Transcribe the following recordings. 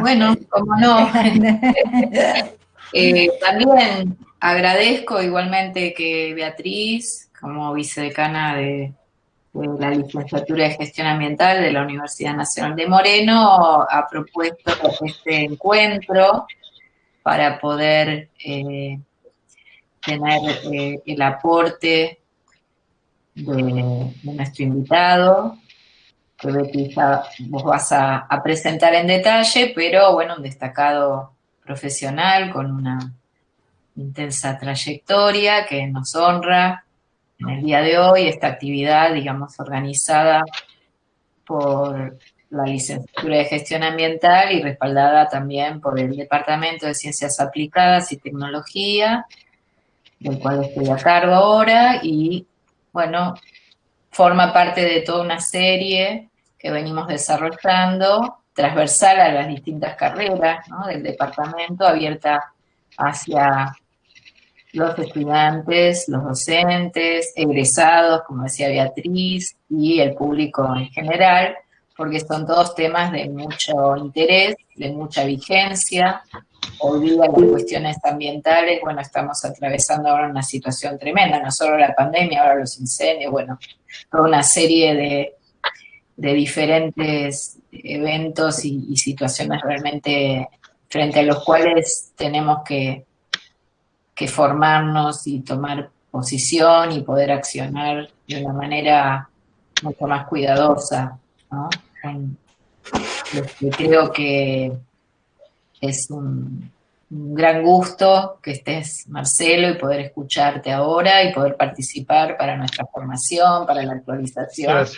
Bueno, como no. Eh, también agradezco igualmente que Beatriz, como vicedecana de, la licenciatura de gestión ambiental de la Universidad Nacional de Moreno, ha propuesto este encuentro para poder eh, tener eh, el aporte de, nuestro invitado, que Betty vos vas a, presentar en detalle, pero bueno, un destacado profesional con una intensa trayectoria que nos honra en el día de hoy, esta actividad, digamos, organizada por la licenciatura de gestión ambiental y respaldada también por el Departamento de Ciencias Aplicadas y Tecnología, del cual estoy a cargo ahora, y bueno, forma parte de toda una serie que venimos desarrollando, transversal a las distintas carreras del departamento, abierta hacia los estudiantes, los docentes, egresados, como decía Beatriz, y el público en general, porque son todos temas de mucho interés, de mucha vigencia. Día las cuestiones ambientales, bueno, estamos atravesando ahora una situación tremenda, no solo la pandemia, ahora los incendios, bueno, toda una serie de, diferentes eventos y, y, situaciones realmente frente a los cuales tenemos que, que formarnos y tomar posición y poder accionar de una manera mucho más cuidadosa, ¿no? creo que es un, gran gusto que estés, Marcelo, y poder escucharte ahora y poder participar para nuestra formación, para la actualización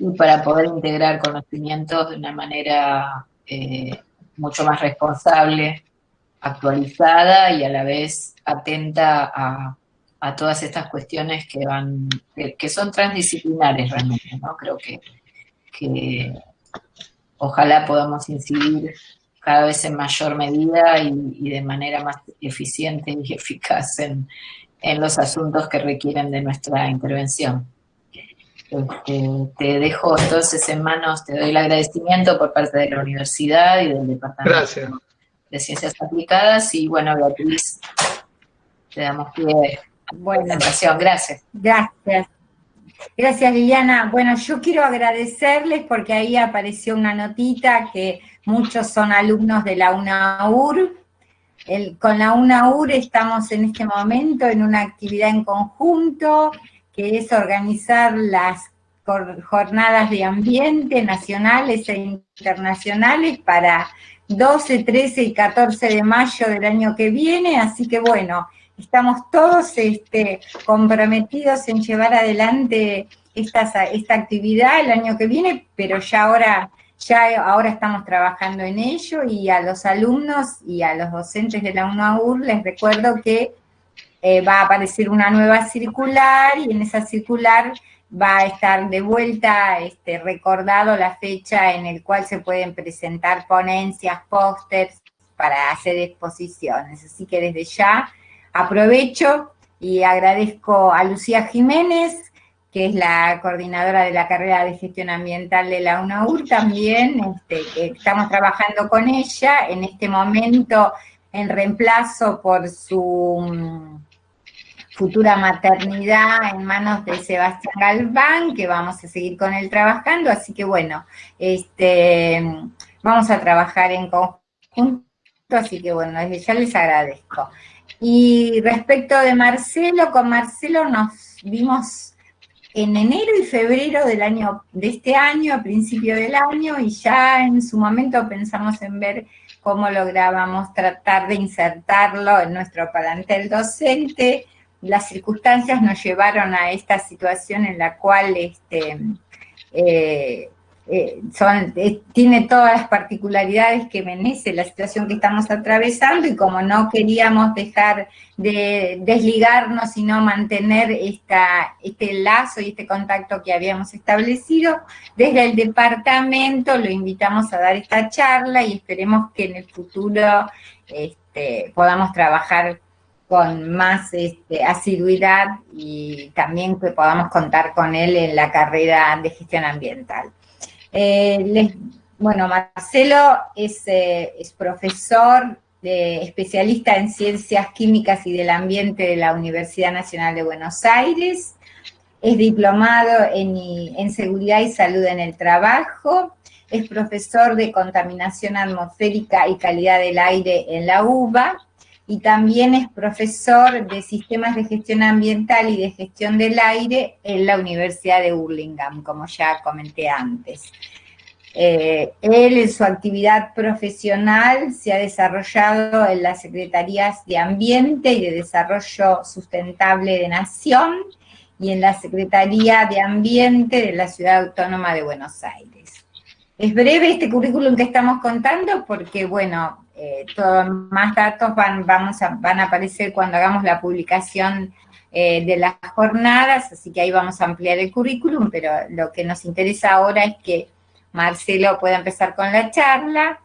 y para poder integrar conocimientos de una manera eh, mucho más responsable, actualizada y a la vez atenta a, todas estas cuestiones que van, que, son transdisciplinares realmente, ¿no? Creo que que ojalá podamos incidir cada vez en mayor medida y, de manera más eficiente y eficaz en, los asuntos que requieren de nuestra intervención. Este, te dejo entonces en manos, te doy el agradecimiento por parte de la universidad y del Departamento de Ciencias Aplicadas y bueno, Beatriz, te damos pie a la presentación. Gracias. Gracias. Gracias, Liliana. Bueno, yo quiero agradecerles porque ahí apareció una notita que muchos son alumnos de la UNAUR. con la UNAUR estamos en este momento en una actividad en conjunto, que es organizar las jornadas de ambiente nacionales e internacionales para 12, 13 y 14 de mayo del año que viene, así que bueno, estamos todos este, comprometidos en llevar adelante esta actividad el año que viene, pero ya ahora, ya ahora estamos trabajando en ello y a los alumnos y a los docentes de la UNAUR les recuerdo que eh, va a aparecer una nueva circular y en esa circular va a estar de vuelta este, recordado la fecha en el cual se pueden presentar ponencias, pósters para hacer exposiciones. Así que desde ya Aprovecho y agradezco a Lucía Jiménez, que es la coordinadora de la carrera de gestión ambiental de la UNAUR también, este, estamos trabajando con ella en este momento en reemplazo por su mm, futura maternidad en manos de Sebastián Galván, que vamos a seguir con él trabajando, así que bueno, este, vamos a trabajar en conjunto, así que bueno, desde ya les agradezco. Y respecto de Marcelo, con Marcelo nos vimos en enero y febrero del año, de este año, a principio del año, y ya en su momento pensamos en ver cómo lográbamos tratar de insertarlo en nuestro palantel docente. Las circunstancias nos llevaron a esta situación en la cual este, eh, eh, eh, tiene todas las particularidades que merece la situación que estamos atravesando y como no queríamos dejar de desligarnos, sino mantener este lazo y este contacto que habíamos establecido, desde el departamento lo invitamos a dar esta charla y esperemos que en el futuro este, podamos trabajar con más este, asiduidad y también que podamos contar con él en la carrera de gestión ambiental. Eh, bueno, Marcelo es, eh, es profesor de, especialista en ciencias químicas y del ambiente de la Universidad Nacional de Buenos Aires, es diplomado en, en seguridad y salud en el trabajo, es profesor de contaminación atmosférica y calidad del aire en la UBA, y también es profesor de sistemas de gestión ambiental y de gestión del aire en la Universidad de Burlingame, como ya comenté antes. Eh, él en su actividad profesional se ha desarrollado en las Secretarías de Ambiente y de Desarrollo Sustentable de Nación y en la Secretaría de Ambiente de la Ciudad Autónoma de Buenos Aires. Es breve este currículum que estamos contando porque, bueno, eh, más datos van, vamos a, van a aparecer cuando hagamos la publicación eh, de las jornadas, así que ahí vamos a ampliar el currículum, pero lo que nos interesa ahora es que Marcelo pueda empezar con la charla.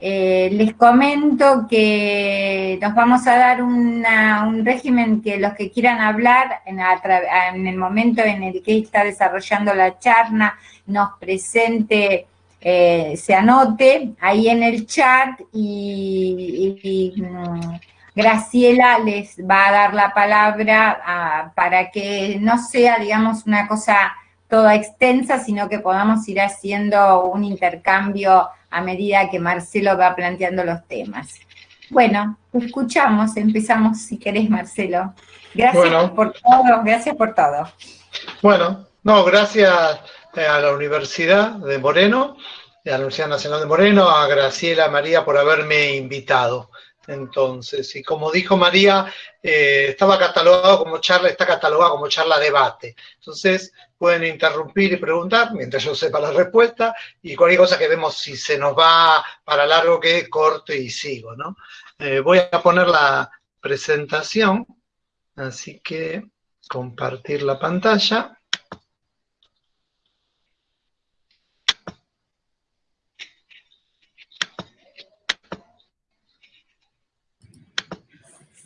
Eh, les comento que nos vamos a dar un régimen que los que quieran hablar en, en, el momento en el que está desarrollando la charla nos presente eh, se anote ahí en el chat y, mm, Graciela les va a dar la palabra ah, para que no sea, digamos, una cosa toda extensa, sino que podamos ir haciendo un intercambio a medida que Marcelo va planteando los temas. Bueno, escuchamos, empezamos si querés, Marcelo. Gracias por todo, gracias por todo. Bueno, no, gracias a la Universidad de Moreno, a la Universidad Nacional de Moreno, a Graciela María por haberme invitado. Entonces, y como dijo María, eh, estaba catalogado como charla, está catalogado como charla debate. Entonces, pueden interrumpir y preguntar mientras yo sepa la respuesta y cualquier cosa que vemos si se nos va para largo que corto y sigo, ¿no? Eh, voy a poner la presentación, así que compartir la pantalla.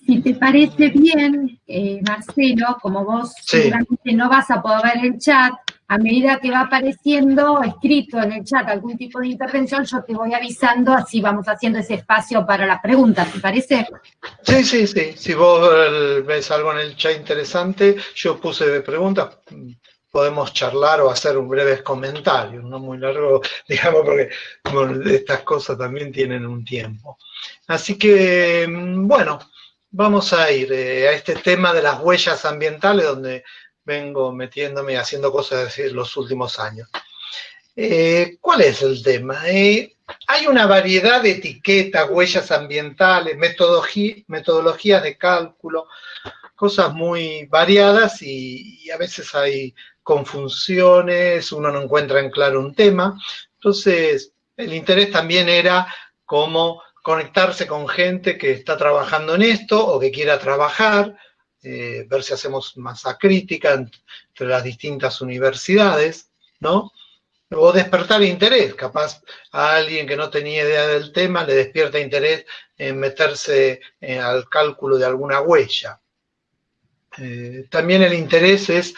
Si te parece bien, eh, Marcelo, como vos seguramente no vas a poder ver el chat, a medida que va apareciendo escrito en el chat algún tipo de intervención, yo te voy avisando, así vamos haciendo ese espacio para las preguntas, ¿te parece? Sí, sí, sí. Si vos eh, ves algo en el chat interesante, yo puse preguntas, podemos charlar o hacer un breve comentario, no muy largo, digamos, porque estas cosas también tienen un tiempo. Así que, mm, bueno, vamos a ir eh, a este tema de las huellas ambientales, donde vengo metiéndome haciendo cosas los últimos años. Eh, ¿Cuál es el tema? Eh, hay una variedad de etiquetas, huellas ambientales, metodologías de cálculo, cosas muy variadas y, y, a veces hay confusiones, uno no encuentra en claro un tema. Entonces, el interés también era cómo conectarse con gente que está trabajando en esto o que quiera trabajar, eh, ver si hacemos masa crítica entre las distintas universidades, ¿no? O despertar interés, capaz a alguien que no tenía idea del tema le despierta interés en meterse eh, al cálculo de alguna huella. Eh, también el interés es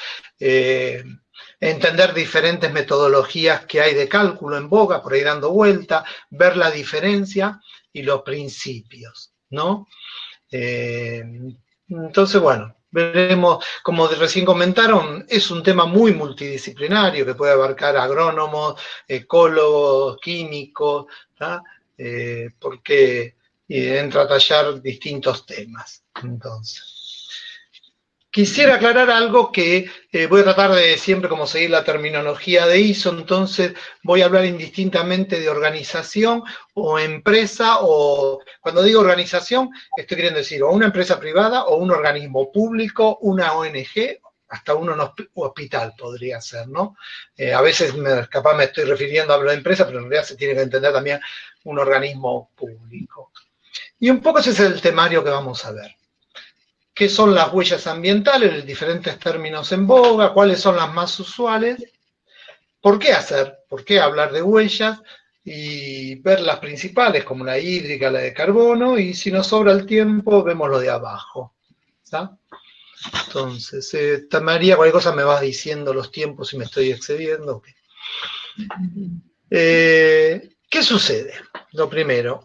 entender diferentes metodologías que hay de cálculo en boga, por ahí dando vuelta, ver la diferencia y los principios, ¿no? Eh, entonces, bueno, veremos, como recién comentaron, es un tema muy multidisciplinario que puede abarcar agrónomos, ecólogos, químicos, eh, porque entra a tallar distintos temas. Entonces. Quisiera aclarar algo que eh, voy a tratar de siempre como seguir la terminología de ISO, entonces voy a hablar indistintamente de organización o empresa, o cuando digo organización, estoy queriendo decir o una empresa privada o un organismo público, una ONG, hasta un hospital podría ser, ¿no? Eh, a veces me, capaz me estoy refiriendo a la empresa, pero en realidad se tiene que entender también un organismo público. Y un poco ese es el temario que vamos a ver qué son las huellas ambientales, diferentes términos en boga, cuáles son las más usuales, por qué hacer, por qué hablar de huellas y ver las principales como la hídrica, la de carbono y si nos sobra el tiempo vemos lo de abajo. Entonces, eh, María, cualquier cosa me vas diciendo los tiempos si me estoy excediendo. Eh, ¿Qué sucede? Lo primero,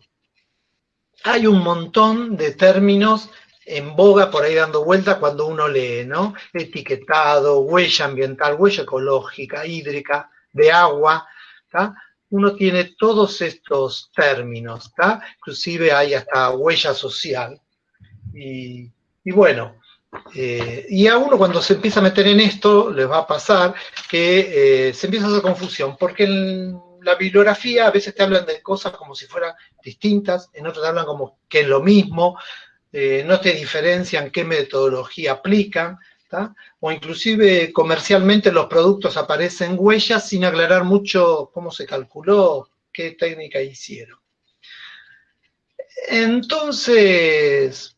hay un montón de términos en boga por ahí dando vuelta cuando uno lee, ¿no? Etiquetado, huella ambiental, huella ecológica, hídrica, de agua, ¿está? Uno tiene todos estos términos, ¿está? Inclusive hay hasta huella social. Y, bueno, eh, y a uno cuando se empieza a meter en esto, les va a pasar que eh, se empieza a hacer confusión, porque en la bibliografía a veces te hablan de cosas como si fueran distintas, en otras te hablan como que es lo mismo, eh, no te diferencian qué metodología aplican, o inclusive comercialmente los productos aparecen huellas sin aclarar mucho cómo se calculó, qué técnica hicieron. Entonces,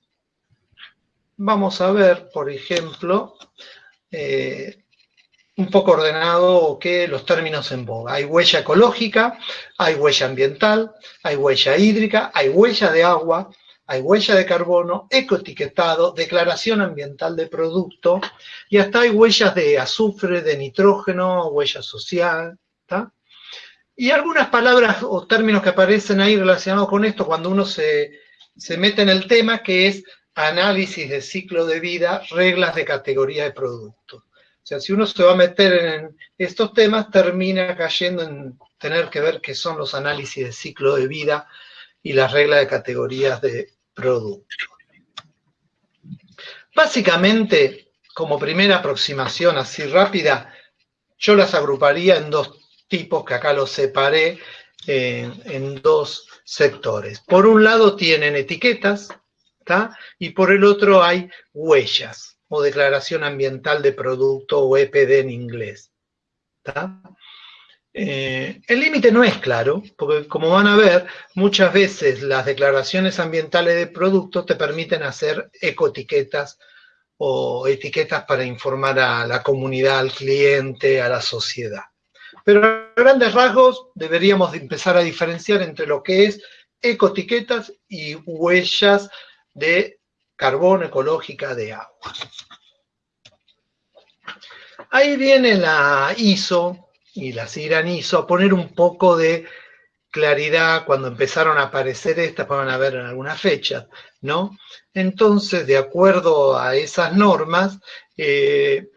vamos a ver, por ejemplo, eh, un poco ordenado que los términos en boga. Hay huella ecológica, hay huella ambiental, hay huella hídrica, hay huella de agua, hay huella de carbono, ecoetiquetado, declaración ambiental de producto, y hasta hay huellas de azufre, de nitrógeno, huella social, Y algunas palabras o términos que aparecen ahí relacionados con esto cuando uno se, se mete en el tema, que es análisis de ciclo de vida, reglas de categoría de producto. O sea, si uno se va a meter en estos temas, termina cayendo en tener que ver qué son los análisis de ciclo de vida y las reglas de categorías de producto. Básicamente, como primera aproximación así rápida, yo las agruparía en dos tipos que acá los separé en, dos sectores. Por un lado tienen etiquetas, y por el otro hay huellas o declaración ambiental de producto o EPD en inglés. Eh, el límite no es claro, porque como van a ver, muchas veces las declaraciones ambientales de productos te permiten hacer ecoetiquetas o etiquetas para informar a la comunidad, al cliente, a la sociedad. Pero a grandes rasgos deberíamos empezar a diferenciar entre lo que es ecoetiquetas y huellas de carbono ecológica de agua. Ahí viene la ISO y hizo a poner un poco de claridad cuando empezaron a aparecer estas, van a ver en alguna fecha, ¿no? Entonces, de acuerdo a esas normas, eh,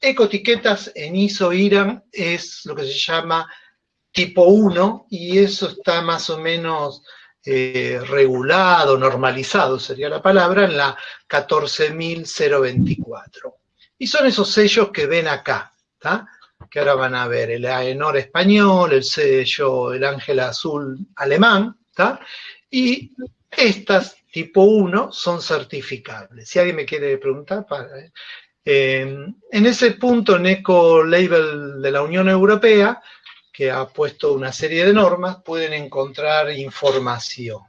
ecoetiquetas en ISO IRAN es lo que se llama tipo 1 y eso está más o menos eh, regulado, normalizado sería la palabra, en la 14.024. Y son esos sellos que ven acá, ¿está? Que ahora van a ver, el AENOR español, el sello, el ángel azul alemán, ¿está? Y estas tipo 1 son certificables. Si alguien me quiere preguntar, para, ¿eh? en ese punto, en Eco Label de la Unión Europea, que ha puesto una serie de normas, pueden encontrar información,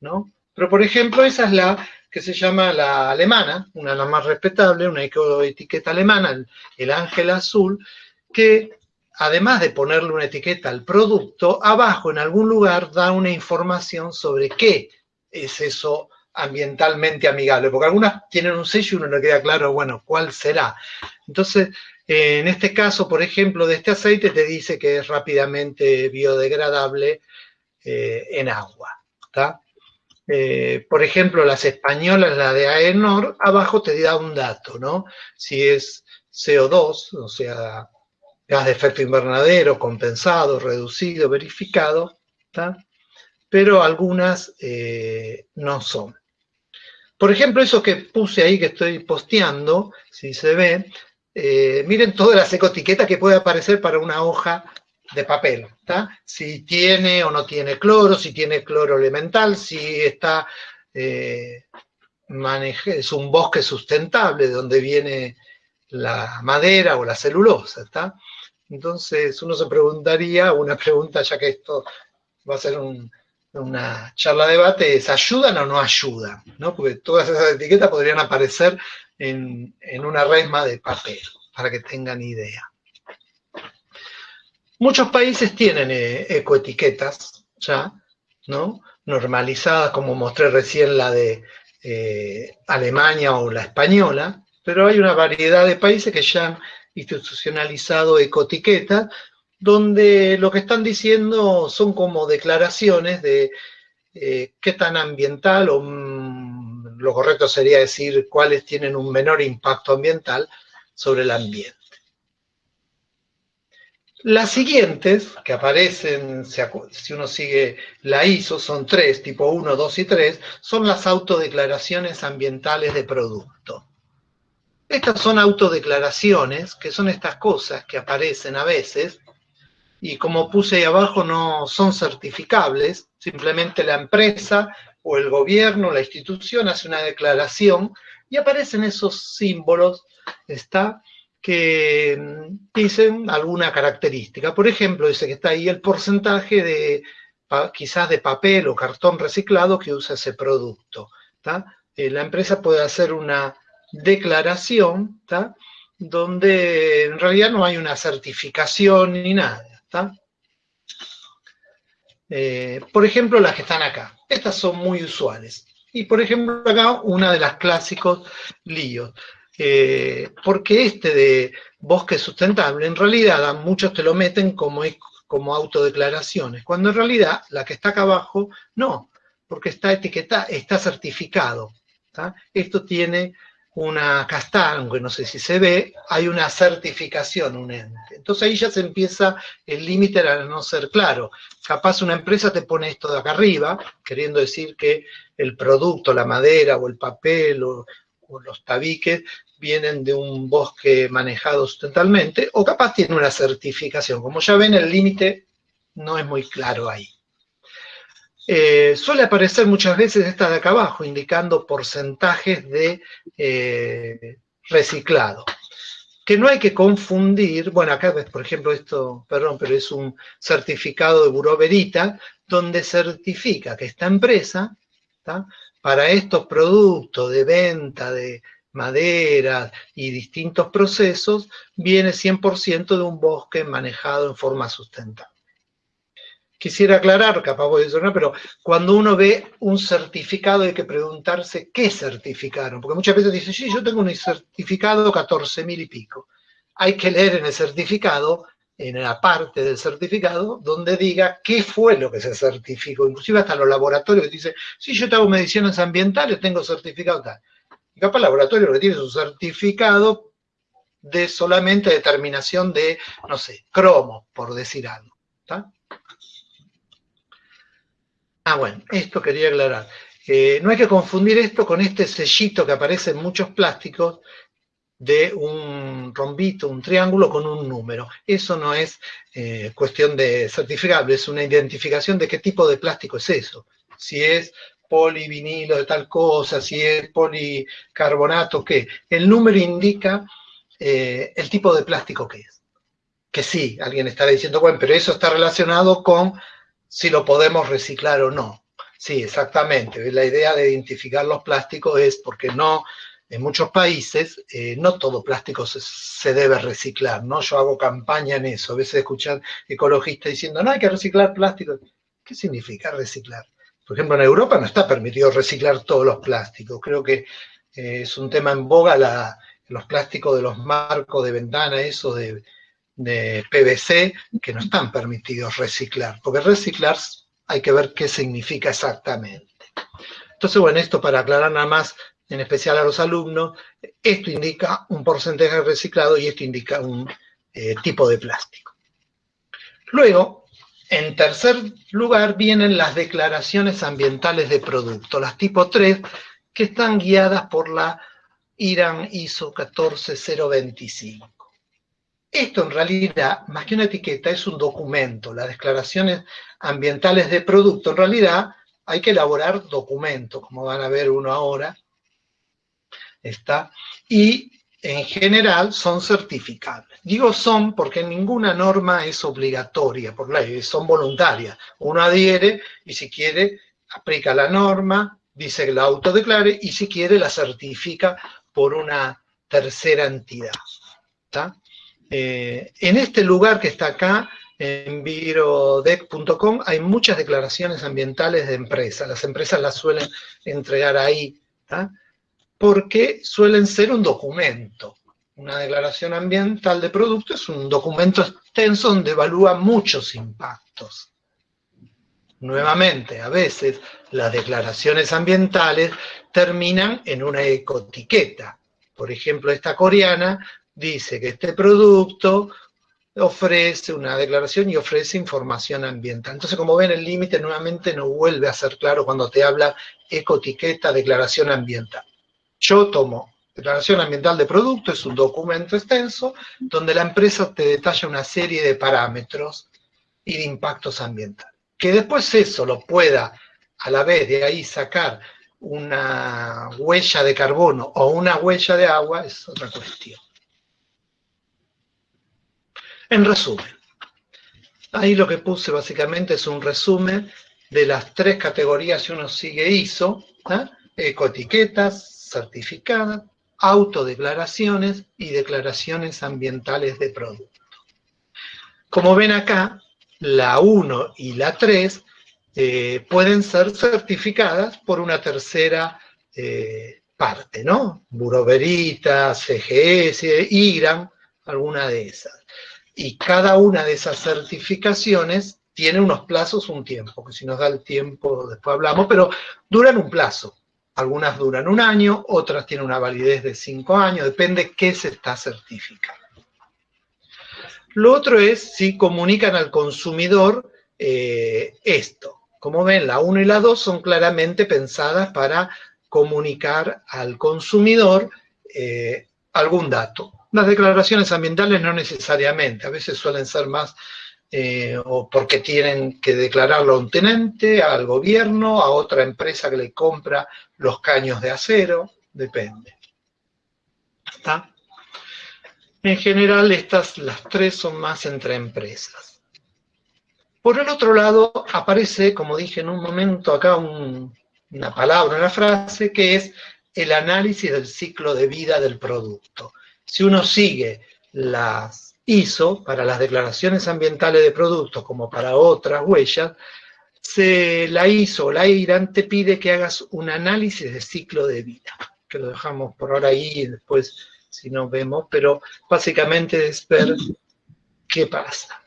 ¿no? Pero, por ejemplo, esa es la que se llama la alemana, una de las más respetables, una ecoetiqueta alemana, el ángel azul, que además de ponerle una etiqueta al producto, abajo en algún lugar da una información sobre qué es eso ambientalmente amigable, porque algunas tienen un sello y uno no queda claro, bueno, cuál será. Entonces, en este caso, por ejemplo, de este aceite te dice que es rápidamente biodegradable eh, en agua. Eh, por ejemplo, las españolas, la de AENOR, abajo te da un dato, ¿no? Si es CO2, o sea, gas de efecto invernadero compensado, reducido, verificado, pero algunas eh, no son. Por ejemplo, eso que puse ahí que estoy posteando, si se ve, eh, miren todas las ecoetiquetas que puede aparecer para una hoja de papel, Si tiene o no tiene cloro, si tiene cloro elemental, si está, eh, es un bosque sustentable, de donde viene la madera o la celulosa, ¿está? Entonces uno se preguntaría, una pregunta ya que esto va a ser una charla de debate, es ¿ayudan o no ayudan? ¿No? Porque todas esas etiquetas podrían aparecer en, una resma de papel, para que tengan idea. Muchos países tienen eh, ecoetiquetas ya, ¿no? Normalizadas, como mostré recién la de eh, Alemania o la española, pero hay una variedad de países que ya han institucionalizado ecoetiqueta donde lo que están diciendo son como declaraciones de eh, qué tan ambiental o mm, lo correcto sería decir cuáles tienen un menor impacto ambiental sobre el ambiente. Las siguientes, que aparecen, si uno sigue la ISO, son tres, tipo 1, 2 y 3, son las autodeclaraciones ambientales de producto. Estas son autodeclaraciones, que son estas cosas que aparecen a veces, y como puse ahí abajo, no son certificables, simplemente la empresa o el gobierno, la institución hace una declaración y aparecen esos símbolos, que mm, dicen alguna característica. Por ejemplo, dice que está ahí el porcentaje de quizás de papel o cartón reciclado que usa ese producto. Eh, la empresa puede hacer una declaración donde en realidad no hay una certificación ni nada. Eh, por ejemplo, las que están acá. Estas son muy usuales. Y por ejemplo, acá una de las clásicos líos. Eh, porque este de bosque sustentable, en realidad muchos te lo meten como, como autodeclaraciones, cuando en realidad la que está acá abajo, no, porque está etiquetada, está certificado. Esto tiene una casta, aunque no sé si se ve, hay una certificación, un ente. Entonces ahí ya se empieza el límite a no ser claro. Capaz una empresa te pone esto de acá arriba, queriendo decir que el producto, la madera o el papel o, o los tabiques vienen de un bosque manejado sustentablemente, o capaz tiene una certificación. Como ya ven, el límite no es muy claro ahí. Eh, suele aparecer muchas veces esta de acá abajo, indicando porcentajes de eh, reciclado. Que no hay que confundir, bueno, acá ves, por ejemplo, esto, perdón, pero es un certificado de Buró Verita, donde certifica que esta empresa, para estos productos de venta de maderas y distintos procesos, viene 100% de un bosque manejado en forma sustentable. Quisiera aclarar, capaz voy a decir, pero cuando uno ve un certificado hay que preguntarse qué certificaron, porque muchas veces dicen, sí, yo tengo un certificado 14 mil y pico. Hay que leer en el certificado, en la parte del certificado, donde diga qué fue lo que se certificó. Inclusive hasta los laboratorios que dicen, sí, yo tengo mediciones ambientales, tengo certificado tal. Y capaz el laboratorio que tiene su certificado de solamente determinación de, no sé, cromo, por decir algo. Ah, bueno, esto quería aclarar. Eh, no hay que confundir esto con este sellito que aparece en muchos plásticos de un rombito, un triángulo con un número. Eso no es eh, cuestión de certificable, es una identificación de qué tipo de plástico es eso. Si es polivinilo de tal cosa, si es policarbonato, qué. El número indica eh, el tipo de plástico que es. Que sí, alguien estará diciendo, bueno, pero eso está relacionado con si lo podemos reciclar o no. Sí, exactamente. La idea de identificar los plásticos es porque no, en muchos países, eh, no todo plástico se, debe reciclar, ¿no? Yo hago campaña en eso. A veces escuchan ecologistas diciendo, no hay que reciclar plástico. ¿Qué significa reciclar? Por ejemplo, en Europa no está permitido reciclar todos los plásticos. Creo que eh, es un tema en boga los plásticos de los marcos de ventana, eso de, PVC, que no están permitidos reciclar. Porque reciclar hay que ver qué significa exactamente. Entonces, bueno, esto para aclarar nada más, en especial a los alumnos, esto indica un porcentaje reciclado y esto indica un eh, tipo de plástico. Luego, en tercer lugar vienen las declaraciones ambientales de producto, las tipo 3, que están guiadas por la IRAN ISO 14025. Esto en realidad, más que una etiqueta, es un documento. Las declaraciones ambientales de producto, en realidad, hay que elaborar documentos, como van a ver uno ahora. Está. Y en general son certificables. Digo son porque ninguna norma es obligatoria por ley, son voluntarias. Uno adhiere y si quiere aplica la norma, dice que la autodeclare y si quiere la certifica por una tercera entidad. Eh, en este lugar que está acá, en virodec.com, hay muchas declaraciones ambientales de empresas. Las empresas las suelen entregar ahí porque suelen ser un documento. Una declaración ambiental de producto es un documento extenso donde evalúa muchos impactos. Nuevamente, a veces las declaraciones ambientales terminan en una ecotiqueta. Por ejemplo, esta coreana dice que este producto ofrece una declaración y ofrece información ambiental. Entonces, como ven, el límite nuevamente no vuelve a ser claro cuando te habla ecotiqueta, declaración ambiental. Yo tomo declaración ambiental de producto, es un documento extenso donde la empresa te detalla una serie de parámetros y de impactos ambientales. Que después eso lo pueda a la vez de ahí sacar una huella de carbono o una huella de agua es otra cuestión. En resumen, ahí lo que puse básicamente es un resumen de las tres categorías que uno sigue ISO, ¿eh? ecoetiquetas, certificadas, autodeclaraciones y declaraciones ambientales de producto. Como ven acá, la 1 y la 3 eh, pueden ser certificadas por una tercera eh, parte, ¿no? Buroverita, CGS, IGRAM, alguna de esas. Y cada una de esas certificaciones tiene unos plazos, un tiempo, que si nos da el tiempo después hablamos, pero duran un plazo. Algunas duran un año, otras tienen una validez de cinco años, depende qué se está certificando. Lo otro es si comunican al consumidor eh, esto. Como ven, la 1 y la 2 son claramente pensadas para comunicar al consumidor eh, algún dato. Las declaraciones ambientales no necesariamente, a veces suelen ser más eh, o porque tienen que declararlo a un tenente, al gobierno, a otra empresa que le compra los caños de acero, depende. ¿Está? En general, estas, las tres son más entre empresas. Por el otro lado, aparece, como dije en un momento acá, una palabra, una frase, que es el análisis del ciclo de vida del producto. Si uno sigue las ISO para las declaraciones ambientales de productos como para otras huellas, se, la ISO o la IRAN te pide que hagas un análisis de ciclo de vida, que lo dejamos por ahora ahí y después si no vemos, pero básicamente es ver qué pasa.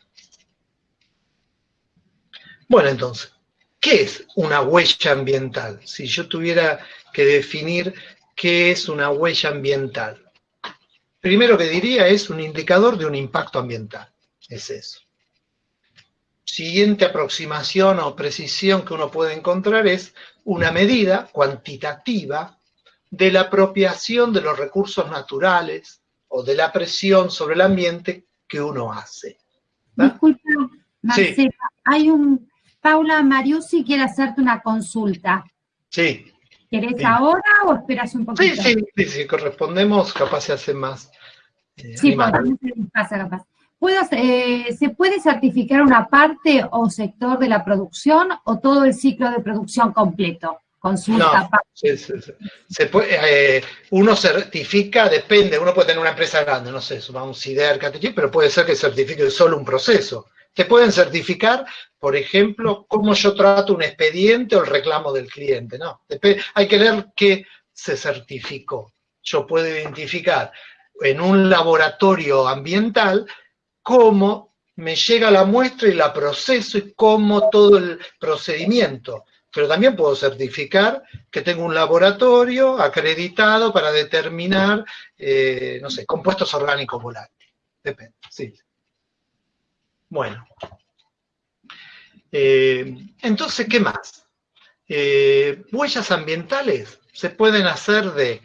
Bueno, entonces, ¿qué es una huella ambiental? Si yo tuviera que definir qué es una huella ambiental. Primero que diría es un indicador de un impacto ambiental. Es eso. Siguiente aproximación o precisión que uno puede encontrar es una medida cuantitativa de la apropiación de los recursos naturales o de la presión sobre el ambiente que uno hace. Disculpa, Marcela, hay un, Paula Mariusi quiere hacerte una consulta. Sí. ¿Querés ahora o esperas un poquito? Sí, sí, sí, correspondemos, capaz se hace más. Eh, sí, pasa capaz. Eh, ¿Se puede certificar una parte o sector de la producción o todo el ciclo de producción completo? Consulta. No, sí, sí, Se puede, eh, uno certifica, depende, uno puede tener una empresa grande, no sé, un CIDER, pero puede ser que certifique solo un proceso. Te pueden certificar, por ejemplo, cómo yo trato un expediente o el reclamo del cliente, ¿no? Hay que ver qué se certificó. Yo puedo identificar en un laboratorio ambiental cómo me llega la muestra y la proceso y cómo todo el procedimiento. Pero también puedo certificar que tengo un laboratorio acreditado para determinar, eh, no sé, compuestos orgánicos volátiles. Depende, sí. Bueno. Eh, entonces, ¿qué más? Eh, huellas ambientales se pueden hacer de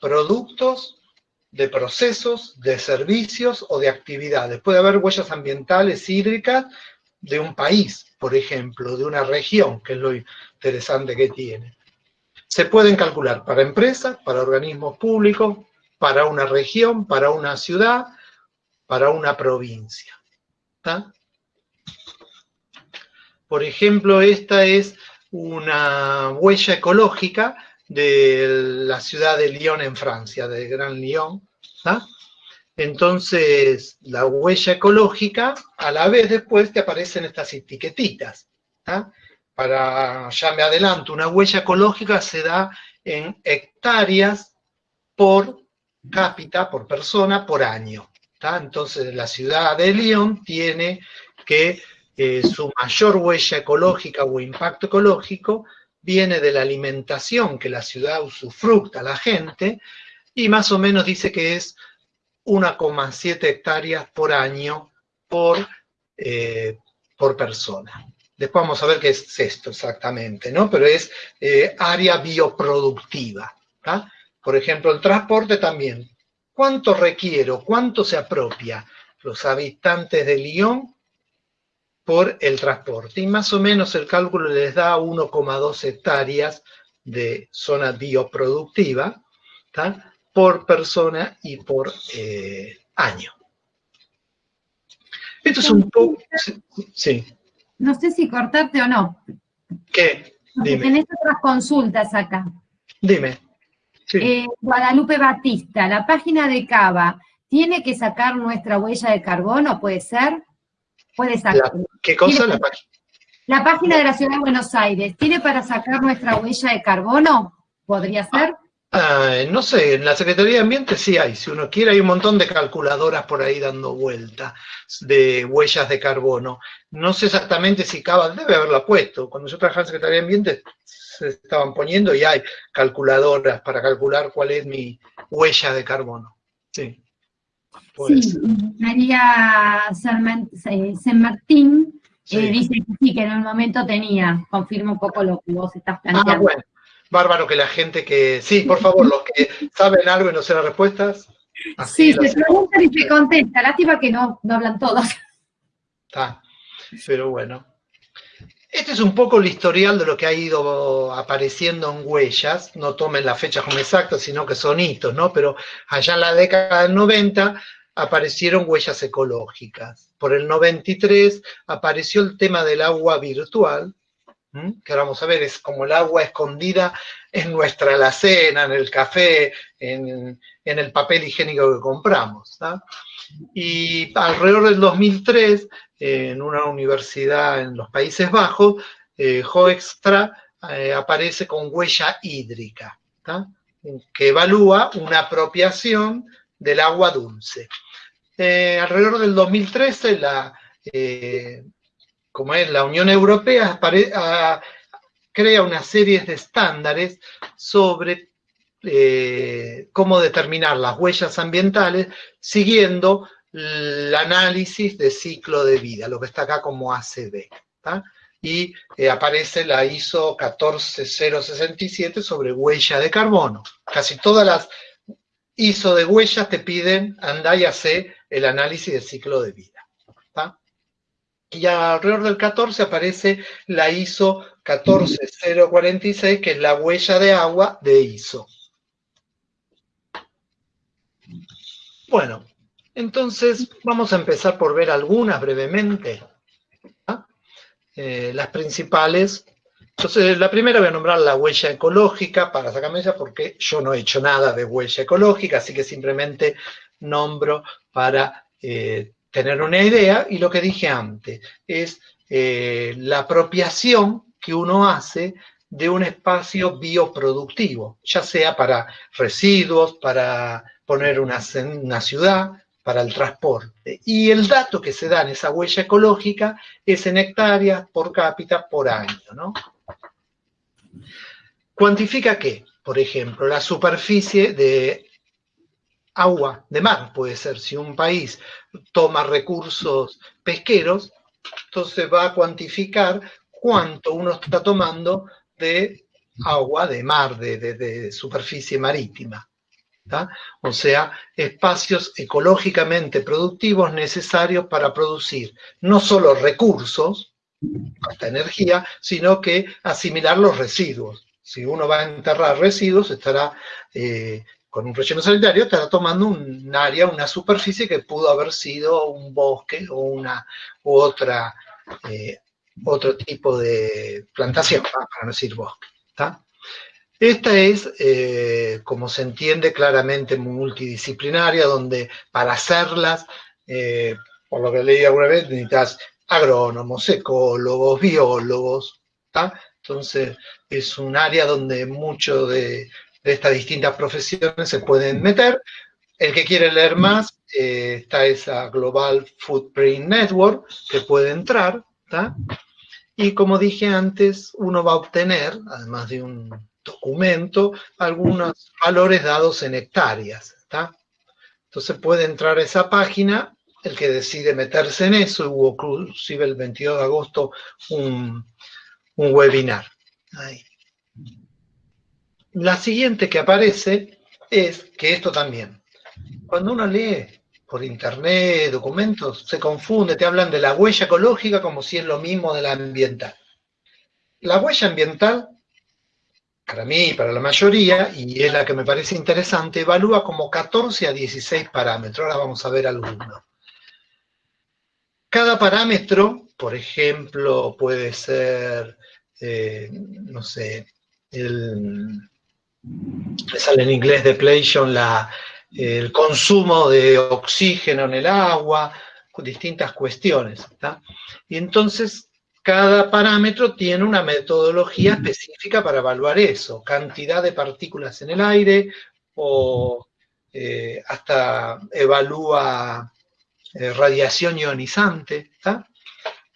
productos, de procesos, de servicios o de actividades. Puede haber huellas ambientales hídricas de un país, por ejemplo, de una región, que es lo interesante que tiene. Se pueden calcular para empresas, para organismos públicos, para una región, para una ciudad, para una provincia. Por ejemplo, esta es una huella ecológica de la ciudad de Lyon en Francia, de Gran Lyon. Entonces, la huella ecológica, a la vez después te aparecen estas etiquetitas. Para, ya me adelanto, una huella ecológica se da en hectáreas por cápita, por persona, por año. Entonces la ciudad de Lyon tiene que eh, su mayor huella ecológica o impacto ecológico viene de la alimentación que la ciudad usufructa a la gente y más o menos dice que es 1,7 hectáreas por año por, eh, por persona. Después vamos a ver qué es esto exactamente, ¿no? Pero es eh, área bioproductiva. Por ejemplo, el transporte también. ¿Cuánto requiero? ¿Cuánto se apropia los habitantes de Lyon por el transporte? Y más o menos el cálculo les da 1,2 hectáreas de zona bioproductiva por persona y por eh, año. Esto es un poco... Sí. No sé si cortarte o no. ¿Qué? Dime. tenés otras consultas acá. Dime. Eh, Guadalupe Batista, la página de Cava, ¿tiene que sacar nuestra huella de carbono? ¿Puede ser? Puede sacar. ¿Qué cosa? La, la página de la Ciudad de Buenos Aires, ¿tiene para sacar nuestra huella de carbono? ¿Podría ser? Ah, no sé, en la Secretaría de Ambiente sí hay, si uno quiere, hay un montón de calculadoras por ahí dando vuelta de huellas de carbono. No sé exactamente si Cava debe haberla puesto. Cuando yo trabajaba en la Secretaría de Ambiente se estaban poniendo y hay calculadoras para calcular cuál es mi huella de carbono. Sí. Sí, María San Martín eh, dice que sí, que en un momento tenía, confirma un poco lo que vos estás ah, planteando. Ah, bueno bárbaro que la gente que... Sí, por favor, los que saben algo y no sé las respuestas. sí, se preguntan y se contesta. Lástima que no, no hablan todos. Está, pero bueno. Este es un poco el historial de lo que ha ido apareciendo en huellas. No tomen las fechas como exactas, sino que son hitos, ¿no? Pero allá en la década del 90 aparecieron huellas ecológicas. Por el 93 apareció el tema del agua virtual, que ahora vamos a ver, es como el agua escondida en nuestra alacena, en el café, en, el papel higiénico que compramos. Y alrededor del 2003, en una universidad en los Países Bajos, eh, Hoekstra eh, aparece con huella hídrica, que evalúa una apropiación del agua dulce. Eh, alrededor del 2013, la como es la Unión Europea, crea una serie de estándares sobre eh, cómo determinar las huellas ambientales siguiendo el análisis de ciclo de vida, lo que está acá como ACB. Y eh, aparece la ISO 14067 sobre huella de carbono. Casi todas las ISO de huellas te piden andar y hacer el análisis de ciclo de vida y alrededor del 14 aparece la ISO 14046, que es la huella de agua de ISO. Bueno, entonces vamos a empezar por ver algunas brevemente. ¿ah? Eh, las principales. Entonces, la primera voy a nombrar la huella ecológica para sacarme ella porque yo no he hecho nada de huella ecológica, así que simplemente nombro para eh, tener una idea y lo que dije antes es eh, la apropiación que uno hace de un espacio bioproductivo, ya sea para residuos, para poner una, ciudad, para el transporte. Y el dato que se da en esa huella ecológica es en hectáreas por cápita por año. ¿no? ¿Cuantifica qué? Por ejemplo, la superficie de agua de mar, puede ser, si un país toma recursos pesqueros, entonces va a cuantificar cuánto uno está tomando de agua de mar, de, superficie marítima. O sea, espacios ecológicamente productivos necesarios para producir no solo recursos, hasta energía, sino que asimilar los residuos. Si uno va a enterrar residuos, estará eh, con un relleno sanitario estará tomando un área, una superficie que pudo haber sido un bosque o una otra, eh, otro tipo de plantación, para no decir bosque. Esta es, eh, como se entiende claramente, multidisciplinaria, donde para hacerlas, eh, por lo que leí alguna vez, necesitas agrónomos, ecólogos, biólogos, Entonces, es un área donde mucho de de estas distintas profesiones se pueden meter. El que quiere leer más, eh, está esa Global Footprint Network que puede entrar, Y como dije antes, uno va a obtener, además de un documento, algunos valores dados en hectáreas, Entonces puede entrar a esa página, el que decide meterse en eso, hubo inclusive el 22 de agosto un, un webinar. La siguiente que aparece es que esto también. Cuando uno lee por internet, documentos, se confunde, te hablan de la huella ecológica como si es lo mismo de la ambiental. La huella ambiental, para mí, para la mayoría, y es la que me parece interesante, evalúa como 14 a 16 parámetros. Ahora vamos a ver algunos. Cada parámetro, por ejemplo, puede ser, eh, no sé, el, sale en inglés depletion, la, el consumo de oxígeno en el agua, distintas cuestiones. Y entonces cada parámetro tiene una metodología específica para evaluar eso, cantidad de partículas en el aire o eh, hasta evalúa eh, radiación ionizante.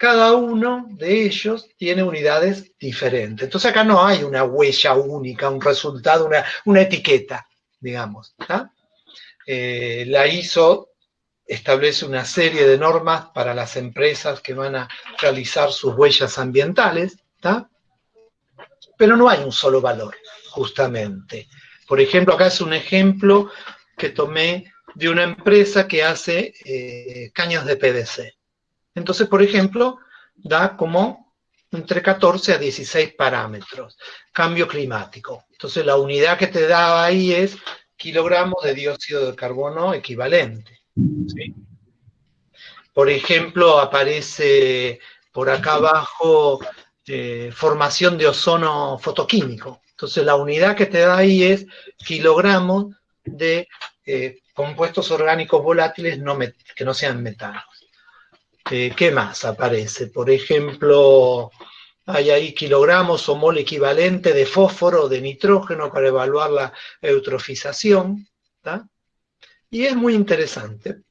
Cada uno de ellos tiene unidades diferentes. Entonces acá no hay una huella única, un resultado, una, una etiqueta, digamos. Eh, la ISO establece una serie de normas para las empresas que van a realizar sus huellas ambientales, pero no hay un solo valor, justamente. Por ejemplo, acá es un ejemplo que tomé de una empresa que hace eh, caños de PVC. Entonces, por ejemplo, da como entre 14 a 16 parámetros. Cambio climático. Entonces, la unidad que te da ahí es kilogramos de dióxido de carbono equivalente. Por ejemplo, aparece por acá abajo eh, formación de ozono fotoquímico. Entonces la unidad que te da ahí es kilogramos de eh, compuestos orgánicos volátiles que no sean metanos. Eh, ¿Qué más aparece? Por ejemplo, hay ahí kilogramos o mol equivalente de fósforo de nitrógeno para evaluar la eutrofización. Y es muy interesante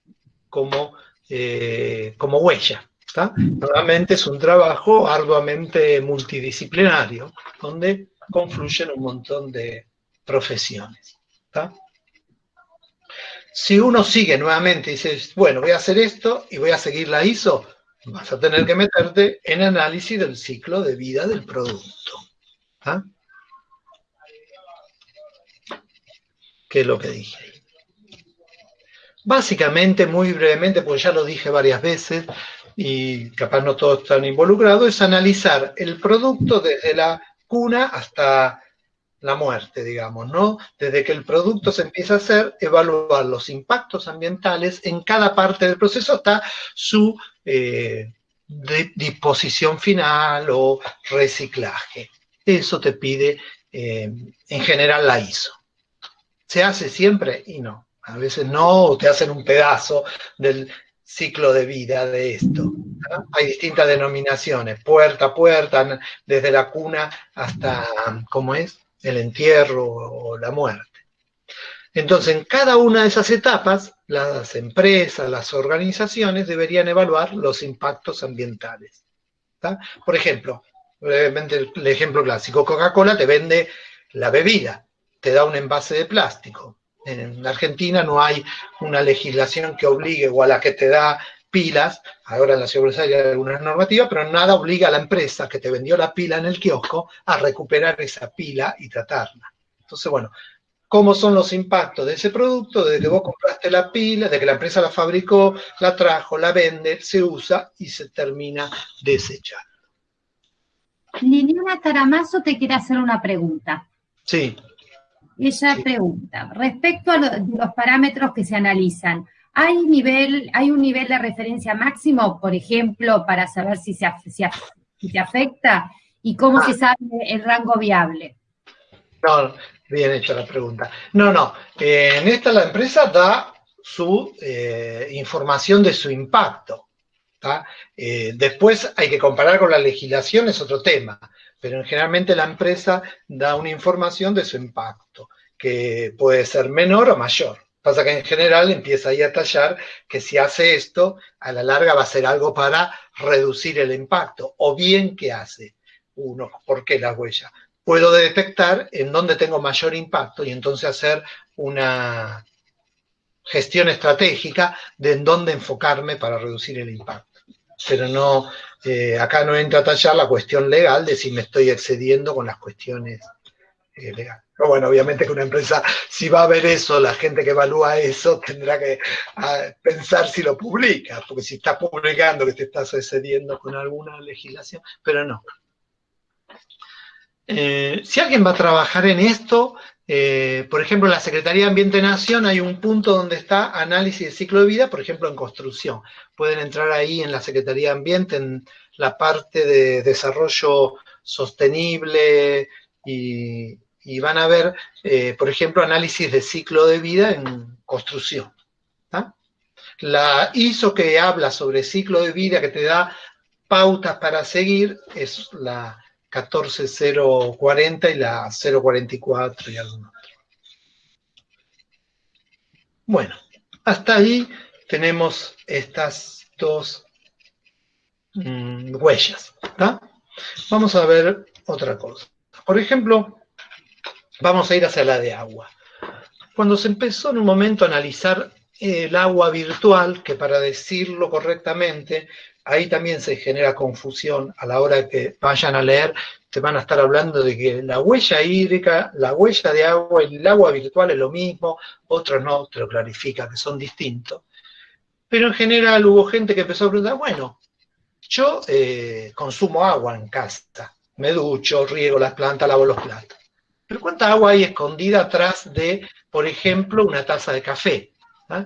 como, eh, como huella. Nuevamente es un trabajo arduamente multidisciplinario, donde confluyen un montón de profesiones. Si uno sigue nuevamente y dice, bueno, voy a hacer esto y voy a seguir la ISO, vas a tener que meterte en análisis del ciclo de vida del producto. ¿Ah? ¿Qué es lo que dije? Básicamente, muy brevemente, pues ya lo dije varias veces, y capaz no todos están involucrados, es analizar el producto desde la cuna hasta la muerte, digamos, ¿no? Desde que el producto se empieza a hacer, evaluar los impactos ambientales en cada parte del proceso hasta su eh, disposición final o reciclaje. Eso te pide eh, en general la ISO. ¿Se hace siempre? Y no. A veces no, te hacen un pedazo del ciclo de vida de esto. Hay distintas denominaciones, puerta a puerta, desde la cuna hasta, ¿cómo es? El entierro o la muerte. Entonces, en cada una de esas etapas, las empresas, las organizaciones deberían evaluar los impactos ambientales. Por ejemplo, brevemente el ejemplo clásico, Coca-Cola te vende la bebida, te da un envase de plástico. En Argentina no hay una legislación que obligue o a la que te da pilas, ahora en la seguridad hay algunas normativas, pero nada obliga a la empresa que te vendió la pila en el kiosco a recuperar esa pila y tratarla. Entonces, bueno, ¿cómo son los impactos de ese producto? Desde que vos compraste la pila, desde que la empresa la fabricó, la trajo, la vende, se usa y se termina desechando. Liliana Caramazo te quiere hacer una pregunta. Sí. Ella pregunta, respecto a los parámetros que se analizan, ¿Hay, nivel, ¿Hay un nivel de referencia máximo, por ejemplo, para saber si se, si, afecta? ¿Y cómo se sabe el rango viable? No, bien hecha la pregunta. No, no. Eh, en esta la empresa da su eh, información de su impacto. Eh, después hay que comparar con la legislación, es otro tema, pero generalmente la empresa da una información de su impacto, que puede ser menor o mayor. Pasa que en general empieza ahí a tallar que si hace esto, a la larga va a ser algo para reducir el impacto. O bien, ¿qué hace? Uno, ¿por qué la huella? Puedo detectar en dónde tengo mayor impacto y entonces hacer una gestión estratégica de en dónde enfocarme para reducir el impacto. Pero no, eh, acá no entra a tallar la cuestión legal de si me estoy excediendo con las cuestiones eh, legales. Pero bueno, obviamente que una empresa, si va a ver eso, la gente que evalúa eso tendrá que ah, pensar si lo publica, porque si estás publicando que te estás excediendo con alguna legislación, pero no. Eh, si alguien va a trabajar en esto, eh, por ejemplo, en la Secretaría de Ambiente de Nación hay un punto donde está análisis de ciclo de vida, por ejemplo, en construcción. Pueden entrar ahí en la Secretaría de Ambiente, en la parte de desarrollo sostenible y, van a ver, eh, por ejemplo, análisis de ciclo de vida en construcción. La ISO que habla sobre ciclo de vida, que te da pautas para seguir, es la 14040 y la 044 y algún otro. Bueno, hasta ahí tenemos estas dos mm, huellas. Vamos a ver otra cosa. Por ejemplo, vamos a ir hacia la de agua. Cuando se empezó en un momento a analizar el agua virtual, que para decirlo correctamente ahí también se genera confusión a la hora que vayan a leer, te van a estar hablando de que la huella hídrica, la huella de agua y el agua virtual es lo mismo, otros no, te lo clarifica, que son distintos. Pero en general hubo gente que empezó a preguntar, bueno, yo eh, consumo agua en casa, me ducho, riego las plantas, lavo los platos. Pero ¿cuánta agua hay escondida atrás de, por ejemplo, una taza de café? ¿Ah?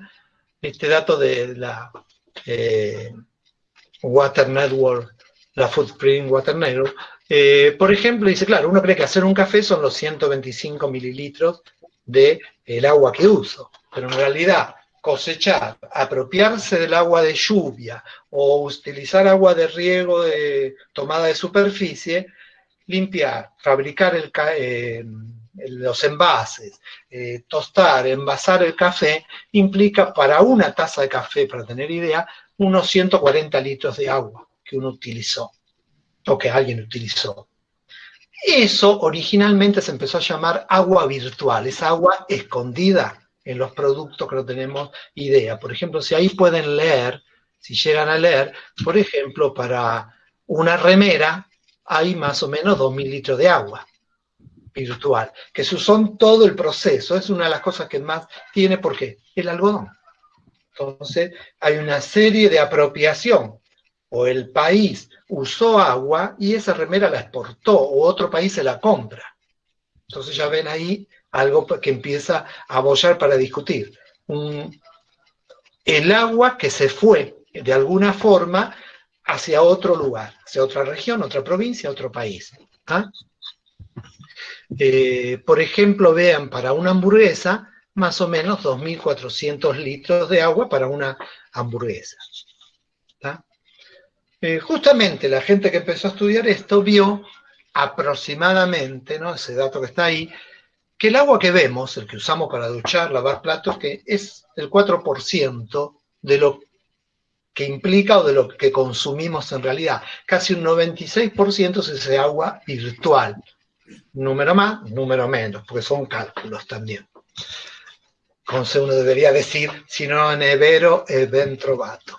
Este dato de la eh, Water Network, la Footprint Water Network, eh, por ejemplo, dice, claro, uno cree que hacer un café son los 125 mililitros del el agua que uso, pero en realidad cosechar, apropiarse del agua de lluvia o utilizar agua de riego de tomada de superficie, limpiar, fabricar eh, los envases, eh, tostar, envasar el café, implica para una taza de café, para tener idea, unos 140 litros de agua que uno utilizó, o que alguien utilizó. Eso originalmente se empezó a llamar agua virtual, es agua escondida en los productos que no tenemos idea. Por ejemplo, si ahí pueden leer, si llegan a leer, por ejemplo, para una remera hay más o menos 2.000 litros de agua virtual, que son todo el proceso, es una de las cosas que más tiene, porque el algodón. Entonces, hay una serie de apropiación. O el país usó agua y esa remera la exportó, o otro país se la compra. Entonces ya ven ahí algo que empieza a bollar para discutir. el agua que se fue de alguna forma hacia otro lugar, hacia otra región, otra provincia, otro país. ¿ah? Eh, por ejemplo, vean, para una hamburguesa, más o menos 2.400 litros de agua para una hamburguesa. Eh, justamente la gente que empezó a estudiar esto vio aproximadamente, ¿no? ese dato que está ahí, que el agua que vemos, el que usamos para duchar, lavar platos, que es el 4% de lo que implica o de lo que consumimos en realidad. Casi un 96% es ese agua virtual. Número más, número menos, porque son cálculos también como uno debería decir, sino nevero e ben trovato.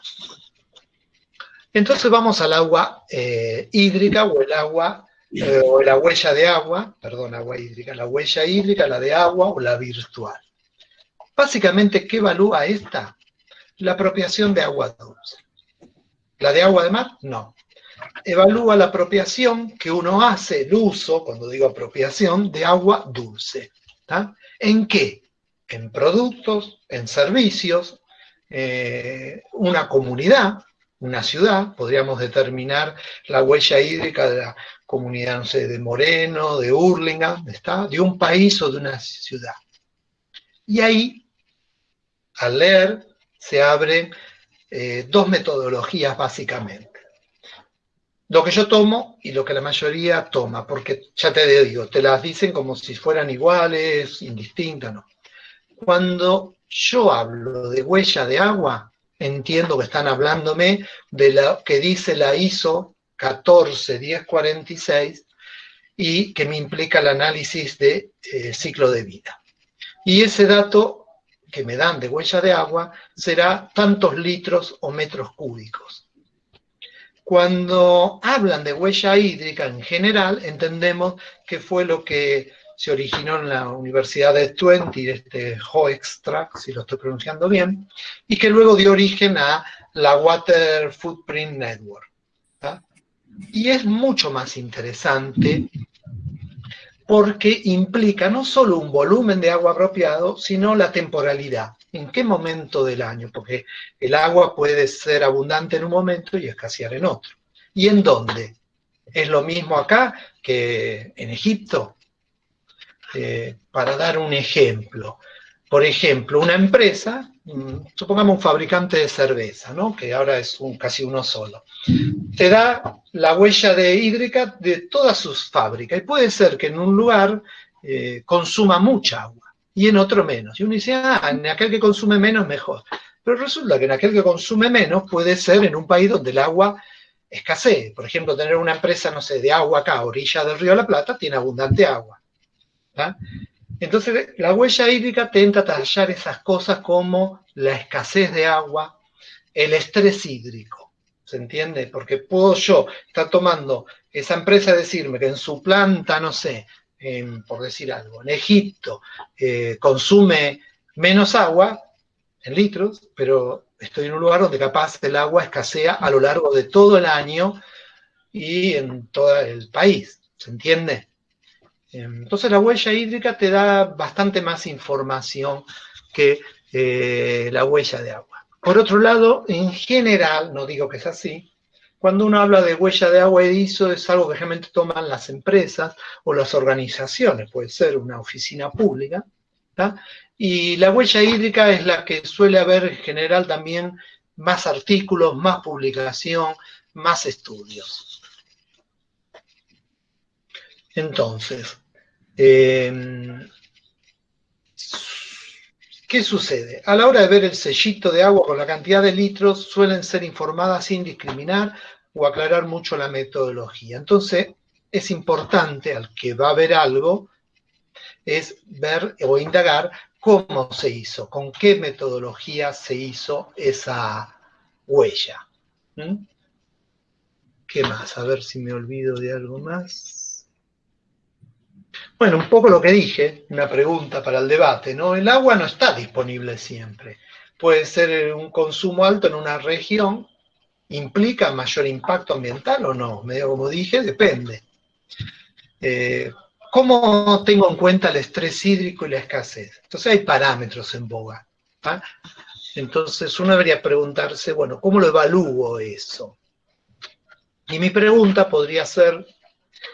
Entonces vamos al agua eh, hídrica o el agua, eh, o la huella de agua, perdón, agua hídrica, la huella hídrica, la de agua o la virtual. Básicamente, ¿qué evalúa esta? La apropiación de agua dulce. ¿La de agua de mar? No. Evalúa la apropiación que uno hace, el uso, cuando digo apropiación, de agua dulce. ¿En qué? en productos, en servicios, eh, una comunidad, una ciudad, podríamos determinar la huella hídrica de la comunidad, no sé, de Moreno, de Hurlingham, ¿está? de un país o de una ciudad. Y ahí, al leer, se abren eh, dos metodologías básicamente. Lo que yo tomo y lo que la mayoría toma, porque ya te digo, te las dicen como si fueran iguales, indistintas, ¿no? cuando yo hablo de huella de agua, entiendo que están hablándome de lo que dice la ISO 141046 y que me implica el análisis de eh, ciclo de vida. Y ese dato que me dan de huella de agua será tantos litros o metros cúbicos. Cuando hablan de huella hídrica en general, entendemos que fue lo que se originó en la Universidad de Twente, este Hoextrack, si lo estoy pronunciando bien, y que luego dio origen a la Water Footprint Network. Y es mucho más interesante porque implica no solo un volumen de agua apropiado, sino la temporalidad. ¿En qué momento del año? Porque el agua puede ser abundante en un momento y escasear en otro. ¿Y en dónde? Es lo mismo acá que en Egipto. Eh, para dar un ejemplo, por ejemplo, una empresa, supongamos un fabricante de cerveza, ¿no? que ahora es casi uno solo, te da la huella de hídrica de todas sus fábricas. Y puede ser que en un lugar eh, consuma mucha agua y en otro menos. Y uno dice, ah, en aquel que consume menos, mejor. Pero resulta que en aquel que consume menos puede ser en un país donde el agua escasee. Por ejemplo, tener una empresa, no sé, de agua acá, orilla del río la Plata, tiene abundante agua. Entonces, la huella hídrica tenta tallar esas cosas como la escasez de agua, el estrés hídrico. ¿Se entiende? Porque puedo yo estar tomando esa empresa decirme que en su planta, no sé, por decir algo, en Egipto eh, consume menos agua en litros, pero estoy en un lugar donde capaz el agua escasea a lo largo de todo el año y en todo el país, ¿se entiende? Entonces la huella hídrica te da bastante más información que eh, la huella de agua. Por otro lado, en general, no digo que es así, cuando uno habla de huella de agua edizo es algo que generalmente toman las empresas o las organizaciones, puede ser una oficina pública, y la huella hídrica es la que suele haber en general también más artículos, más publicación, más estudios. Entonces, em, ¿qué sucede? A la hora de ver el sellito de agua con la cantidad de litros, suelen ser informadas sin discriminar o aclarar mucho la metodología. Entonces, es importante al que va a ver algo, es ver o indagar cómo se hizo, con qué metodología se hizo esa huella. ¿Mm? ¿Qué más? A ver si me olvido de algo más. Bueno, un poco lo que dije, una pregunta para el debate, ¿no? El agua no está disponible siempre. Puede ser un consumo alto en una región, ¿implica mayor impacto ambiental o no? Medio como dije, depende. Eh, ¿Cómo tengo en cuenta el estrés hídrico y la escasez? Entonces hay parámetros en boga. ¿ah? Entonces uno debería preguntarse, bueno, ¿cómo lo evalúo eso? Y mi pregunta podría ser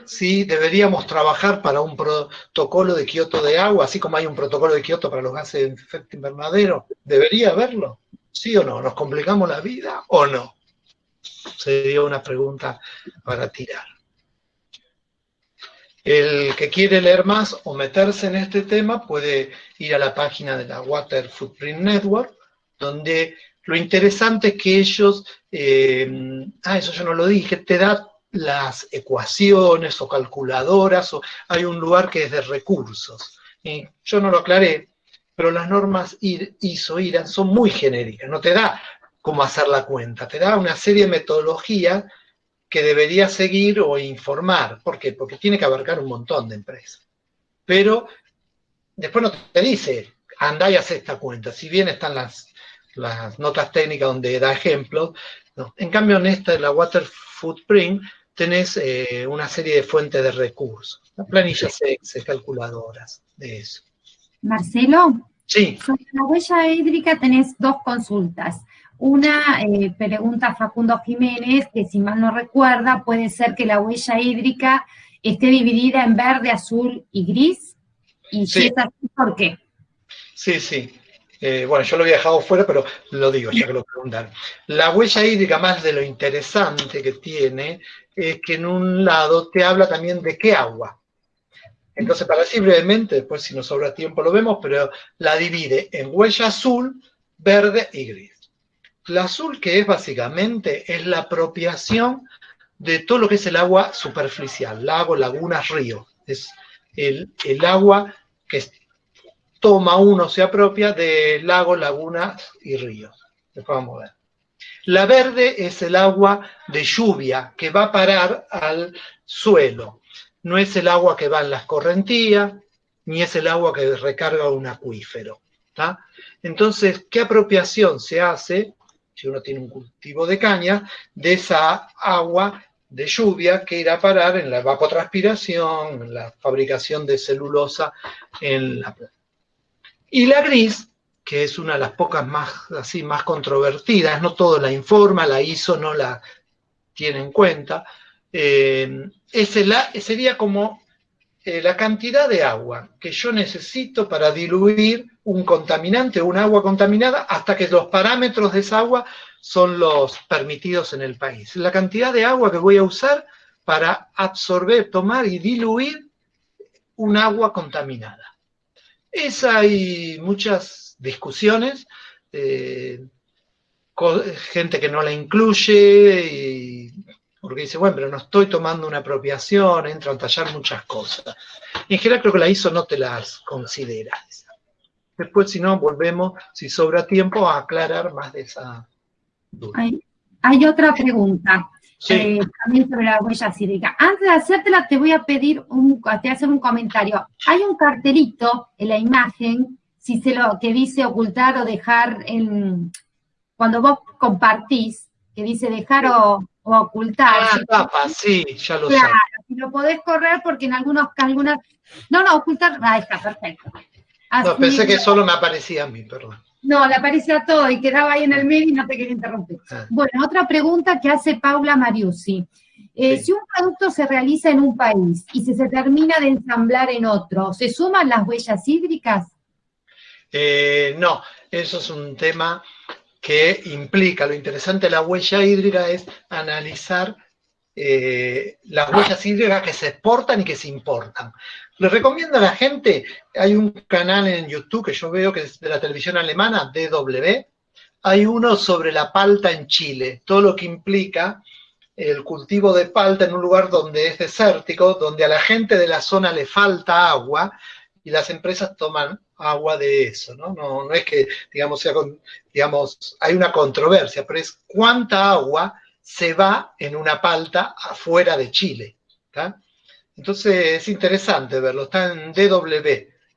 si deberíamos trabajar para un protocolo de Kioto de agua, así como hay un protocolo de Kioto para los gases de efecto invernadero. ¿Debería haberlo? ¿Sí o no? ¿Nos complicamos la vida o no? Sería una pregunta para tirar. El que quiere leer más o meterse en este tema puede ir a la página de la Water Footprint Network, donde lo interesante es que ellos, eh, ah, eso yo no lo dije, te da las ecuaciones o calculadoras, o hay un lugar que es de recursos. yo no lo aclaré, pero las normas ISO, IRA son muy genéricas, no te da cómo hacer la cuenta, te da una serie de metodologías que debería seguir o informar. ¿Por qué? Porque tiene que abarcar un montón de empresas. Pero después no te dice, anda y haz esta cuenta. Si bien están las notas técnicas donde da ejemplos, en cambio en esta, de la Water Footprint, tenés eh, una serie de fuentes de recursos, planillas Excel, calculadoras, de eso. Marcelo, sí. sobre la huella hídrica tenés dos consultas. Una eh, pregunta Facundo Jiménez, que si mal no recuerda, puede ser que la huella hídrica esté dividida en verde, azul y gris. Y si es así, ¿por qué? Sí, sí. Eh, bueno, yo lo había dejado fuera, pero lo digo, ya que lo preguntan. La huella hídrica, más de lo interesante que tiene, es que en un lado te habla también de qué agua. Entonces, para así brevemente, después si nos sobra tiempo lo vemos, pero la divide en huella azul, verde y gris. La azul, que es básicamente, es la apropiación de todo lo que es el agua superficial, lago, lagunas, río. Es el, el agua que toma uno, se apropia de lagos, lagunas y ríos. Vamos a ver. La verde es el agua de lluvia que va a parar al suelo. No es el agua que va en las correntías, ni es el agua que recarga un acuífero. Entonces, ¿qué apropiación se hace, si uno tiene un cultivo de caña, de esa agua de lluvia que irá a parar en la evapotranspiración, en la fabricación de celulosa en la planta? Y la gris, que es una de las pocas más, así, más controvertidas, no todo la informa, la ISO no la tiene en cuenta, eh, sería como eh, la cantidad de agua que yo necesito para diluir un contaminante un agua contaminada hasta que los parámetros de esa agua son los permitidos en el país. La cantidad de agua que voy a usar para absorber, tomar y diluir un agua contaminada. Esa hay muchas discusiones, eh, gente que no la incluye, porque dice, bueno, pero no estoy tomando una apropiación, entran a tallar muchas cosas. Y en general creo que la ISO no te las considera. Después, si no, volvemos, si sobra tiempo, a aclarar más de esa duda. hay otra pregunta. Eh, también sobre la huella cívica. Antes de hacértela, te voy a pedir, un, te hacer un comentario. Hay un cartelito en la imagen, si se lo, que dice ocultar o dejar en, cuando vos compartís, que dice dejar o, ocultar. Ah, tapa, sí, ya lo claro, si lo podés correr porque en algunos, algunas, no, no, ocultar, ahí está, perfecto. no, pensé que solo me aparecía a mí, perdón. No, le aparecía todo y quedaba ahí en el medio y no te quería interrumpir. Ah. Bueno, otra pregunta que hace Paula Mariusi. Eh, si un producto se realiza en un país y se, se termina de ensamblar en otro, ¿se suman las huellas hídricas? Eh, no, eso es un tema que implica, lo interesante de la huella hídrica es analizar eh, las huellas hídricas que se exportan y que se importan. Les recomiendo a la gente, hay un canal en YouTube que yo veo que es de la televisión alemana, DW, hay uno sobre la palta en Chile, todo lo que implica el cultivo de palta en un lugar donde es desértico, donde a la gente de la zona le falta agua y las empresas toman agua de eso, ¿no? No, es que, digamos, sea digamos, hay una controversia, pero es cuánta agua se va en una palta afuera de Chile. Entonces es interesante verlo, está en DW,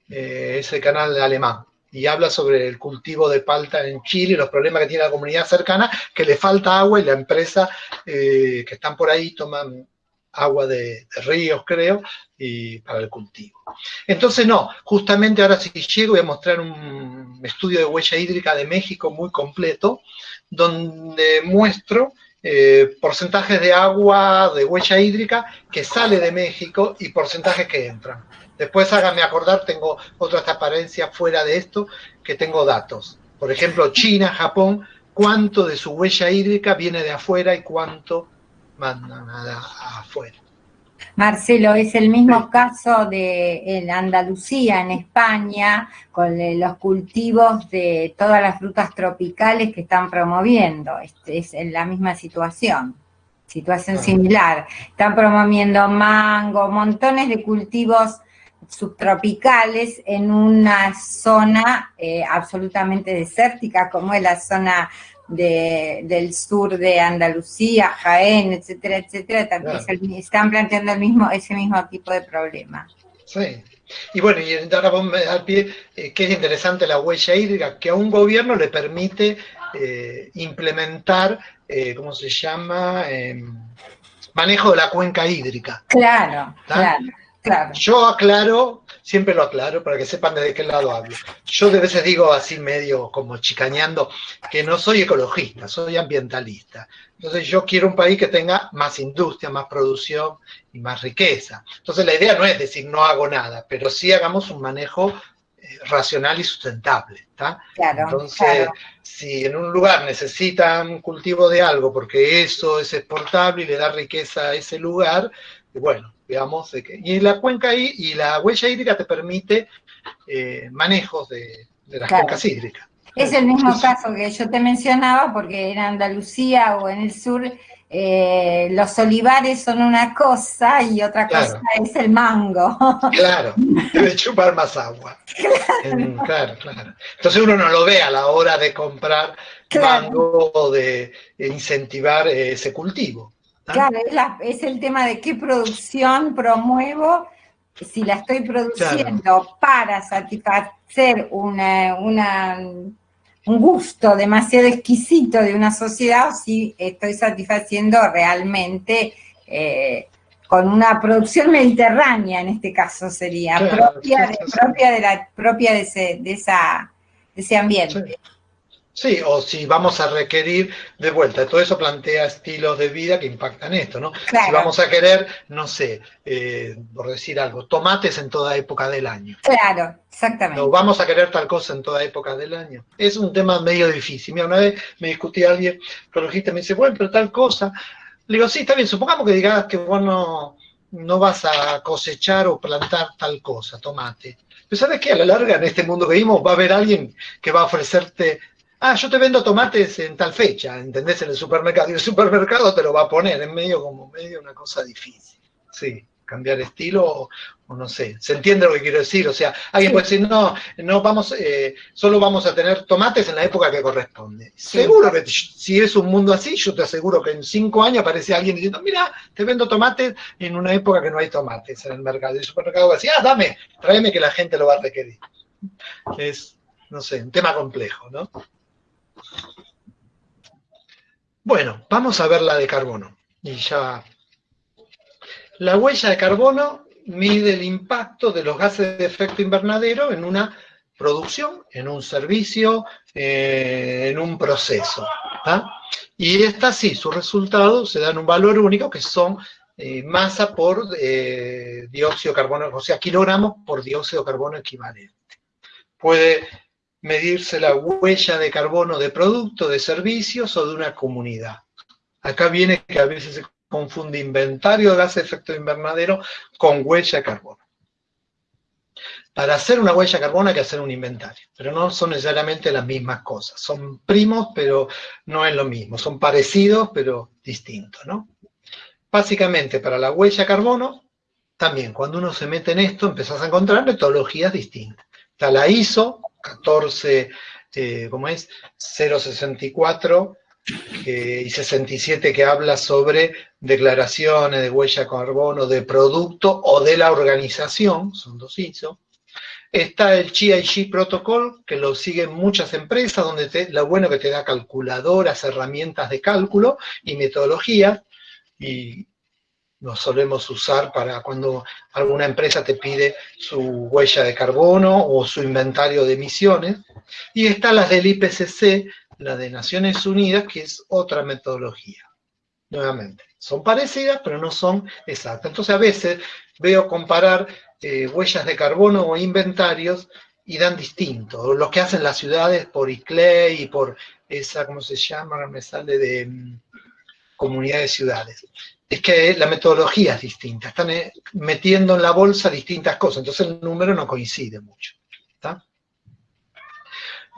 eh, ese canal alemán, y habla sobre el cultivo de palta en Chile y los problemas que tiene la comunidad cercana, que le falta agua y la empresa eh, que están por ahí toman agua de, ríos, creo, y para el cultivo. Entonces, no, justamente ahora sí llego voy a mostrar un estudio de huella hídrica de México muy completo, donde muestro eh, porcentajes de agua, de huella hídrica que sale de México y porcentajes que entran. Después háganme acordar, tengo otra transparencia fuera de esto, que tengo datos. Por ejemplo, China, Japón, cuánto de su huella hídrica viene de afuera y cuánto mandan afuera. Marcelo, es el mismo caso de en Andalucía, en España, con los cultivos de todas las frutas tropicales que están promoviendo. Este, es en la misma situación, situación similar. Están promoviendo mango, montones de cultivos subtropicales en una zona eh, absolutamente desértica como es la zona del sur de Andalucía, Jaén, etcétera, etcétera, también están planteando el mismo, ese mismo tipo de problema. Sí. Y bueno, y ahora vos me al pie eh, que es interesante la huella hídrica, que a un gobierno le permite eh, implementar, eh, ¿cómo se llama? Em, manejo de la cuenca hídrica. Claro, claro. Yo aclaro, siempre lo aclaro para que sepan de qué lado hablo. Yo de veces digo así medio como chicañando que no soy ecologista, soy ambientalista. Entonces yo quiero un país que tenga más industria, más producción y más riqueza. Entonces la idea no es decir no hago nada, pero sí hagamos un manejo eh, racional y sustentable. Entonces, si en un lugar necesitan cultivo de algo porque eso es exportable y le da riqueza a ese lugar, bueno, digamos, de que, y la cuenca y la huella hídrica te permite eh, manejos de, las cuencas hídricas. Es el mismo caso que yo te mencionaba, porque en Andalucía o en el sur eh, los olivares son una cosa y otra cosa es el mango. Claro, debe chupar más agua. Claro. claro, Entonces uno no lo ve a la hora de comprar mango o de incentivar ese cultivo. Claro, es, el tema de qué producción promuevo, si la estoy produciendo para satisfacer una, un gusto demasiado exquisito de una sociedad o si estoy satisfaciendo realmente eh, con una producción mediterránea, en este caso sería, propia, de, propia, de, la, propia de, ese, de, esa, de ese ambiente. Sí, o si vamos a requerir de vuelta, todo eso plantea estilos de vida que impactan esto, ¿no? Si vamos a querer, no sé, eh, por decir algo, tomates en toda época del año. Claro, exactamente. No, vamos a querer tal cosa en toda época del año. Es un tema medio difícil. Mira, una vez me discutí a alguien, ecologista, me dice, bueno, pero tal cosa. Le digo, sí, está bien, supongamos que digas que vos no, no vas a cosechar o plantar tal cosa, tomate. Pero ¿sabes qué? A la larga, en este mundo que vivimos, va a haber alguien que va a ofrecerte ah, yo te vendo tomates en tal fecha, ¿entendés? En el supermercado. Y el supermercado te lo va a poner en medio como medio una cosa difícil. Sí, cambiar estilo o, no sé. ¿Se entiende lo que quiero decir? O sea, alguien puede decir, no, no vamos, eh, solo vamos a tener tomates en la época que corresponde. Seguro que si es un mundo así, yo te aseguro que en cinco años aparece alguien diciendo, mira, te vendo tomates en una época que no hay tomates en el mercado. Y el supermercado va a decir, ah, dame, tráeme que la gente lo va a requerir. Es, no sé, un tema complejo, ¿no? Bueno, vamos a ver la de carbono. Y ya. La huella de carbono mide el impacto de los gases de efecto invernadero en una producción, en un servicio, eh, en un proceso. Y esta sí, sus resultados se dan un valor único que son eh, masa por eh, dióxido de carbono, o sea, kilogramos por dióxido de carbono equivalente. Puede medirse la huella de carbono de producto, de servicios o de una comunidad. Acá viene que a veces se confunde inventario de gases de efecto invernadero con huella de carbono. Para hacer una huella de carbono hay que hacer un inventario, pero no son necesariamente las mismas cosas. Son primos, pero no es lo mismo. Son parecidos, pero distintos, ¿no? Básicamente, para la huella de carbono, también cuando uno se mete en esto, empezás a encontrar metodologías distintas. Está la ISO, 14, eh, ¿cómo es? 064 y 67 que habla sobre declaraciones de huella de carbono de producto o de la organización, son dos ISO. Está el GIG Protocol, que lo siguen muchas empresas, donde te, lo bueno que te da calculadoras, herramientas de cálculo y metodología, y lo solemos usar para cuando alguna empresa te pide su huella de carbono o su inventario de emisiones. Y está las del IPCC, la de Naciones Unidas, que es otra metodología. Nuevamente, son parecidas, pero no son exactas. Entonces a veces veo comparar eh, huellas de carbono o inventarios y dan distinto. Lo que hacen las ciudades por ICLEI y por esa, ¿cómo se llama? Me sale de mm, comunidades de ciudades es que la metodología es distinta, están eh, metiendo en la bolsa distintas cosas, entonces el número no coincide mucho.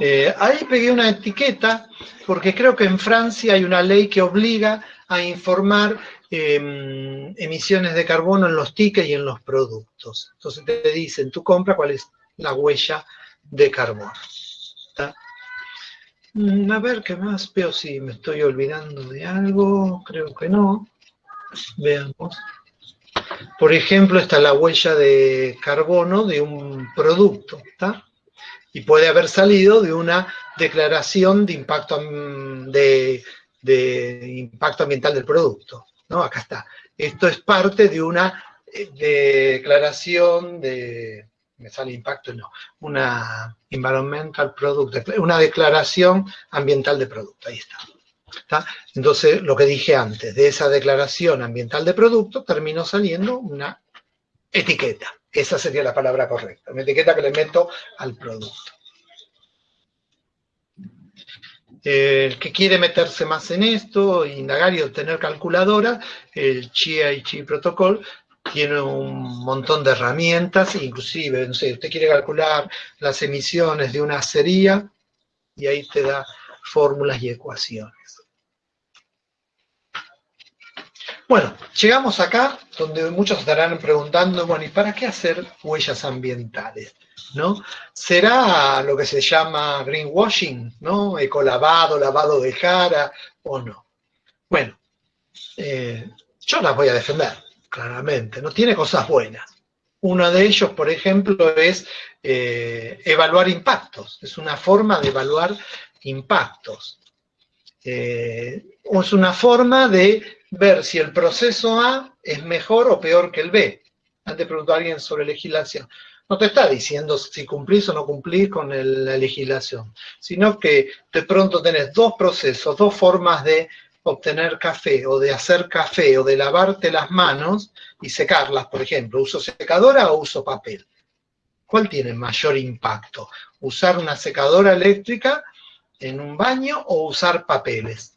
Eh, ahí pegué una etiqueta porque creo que en Francia hay una ley que obliga a informar em, emisiones de carbono en los tickets y en los productos. Entonces te dicen, tú compra cuál es la huella de carbono. Mm, a ver, ¿qué más? Veo si me estoy olvidando de algo, creo que no. Veamos. Por ejemplo, está la huella de carbono de un producto, ¿está? Y puede haber salido de una declaración de impacto, de, impacto ambiental del producto, ¿no? Acá está. Esto es parte de una eh, declaración de, me sale impacto, no, una environmental product, una declaración ambiental de producto, ahí está. Entonces, lo que dije antes, de esa declaración ambiental de producto, terminó saliendo una etiqueta. Esa sería la palabra correcta, una etiqueta que le meto al producto. El que quiere meterse más en esto, indagar y obtener calculadora, el CHI Chi Protocol tiene un montón de herramientas, inclusive, no sé, usted quiere calcular las emisiones de una acería y ahí te da fórmulas y ecuaciones. Bueno, llegamos acá donde muchos estarán preguntando, bueno, ¿y para qué hacer huellas ambientales? ¿No? ¿Será lo que se llama greenwashing, ¿no? Ecolavado, lavado de cara o no? Bueno, eh, yo las voy a defender, claramente, ¿no? Tiene cosas buenas. Uno de ellos, por ejemplo, es eh, evaluar impactos. Es una forma de evaluar impactos. Eh, es una forma de ver si el proceso A es mejor o peor que el B. Antes preguntó a alguien sobre legislación. No te está diciendo si cumplís o no cumplís con la legislación, sino que de pronto tenés dos procesos, dos formas de obtener café o de hacer café o de lavarte las manos y secarlas, por ejemplo, uso secadora o uso papel. ¿Cuál tiene mayor impacto? ¿Usar una secadora eléctrica en un baño o usar papeles?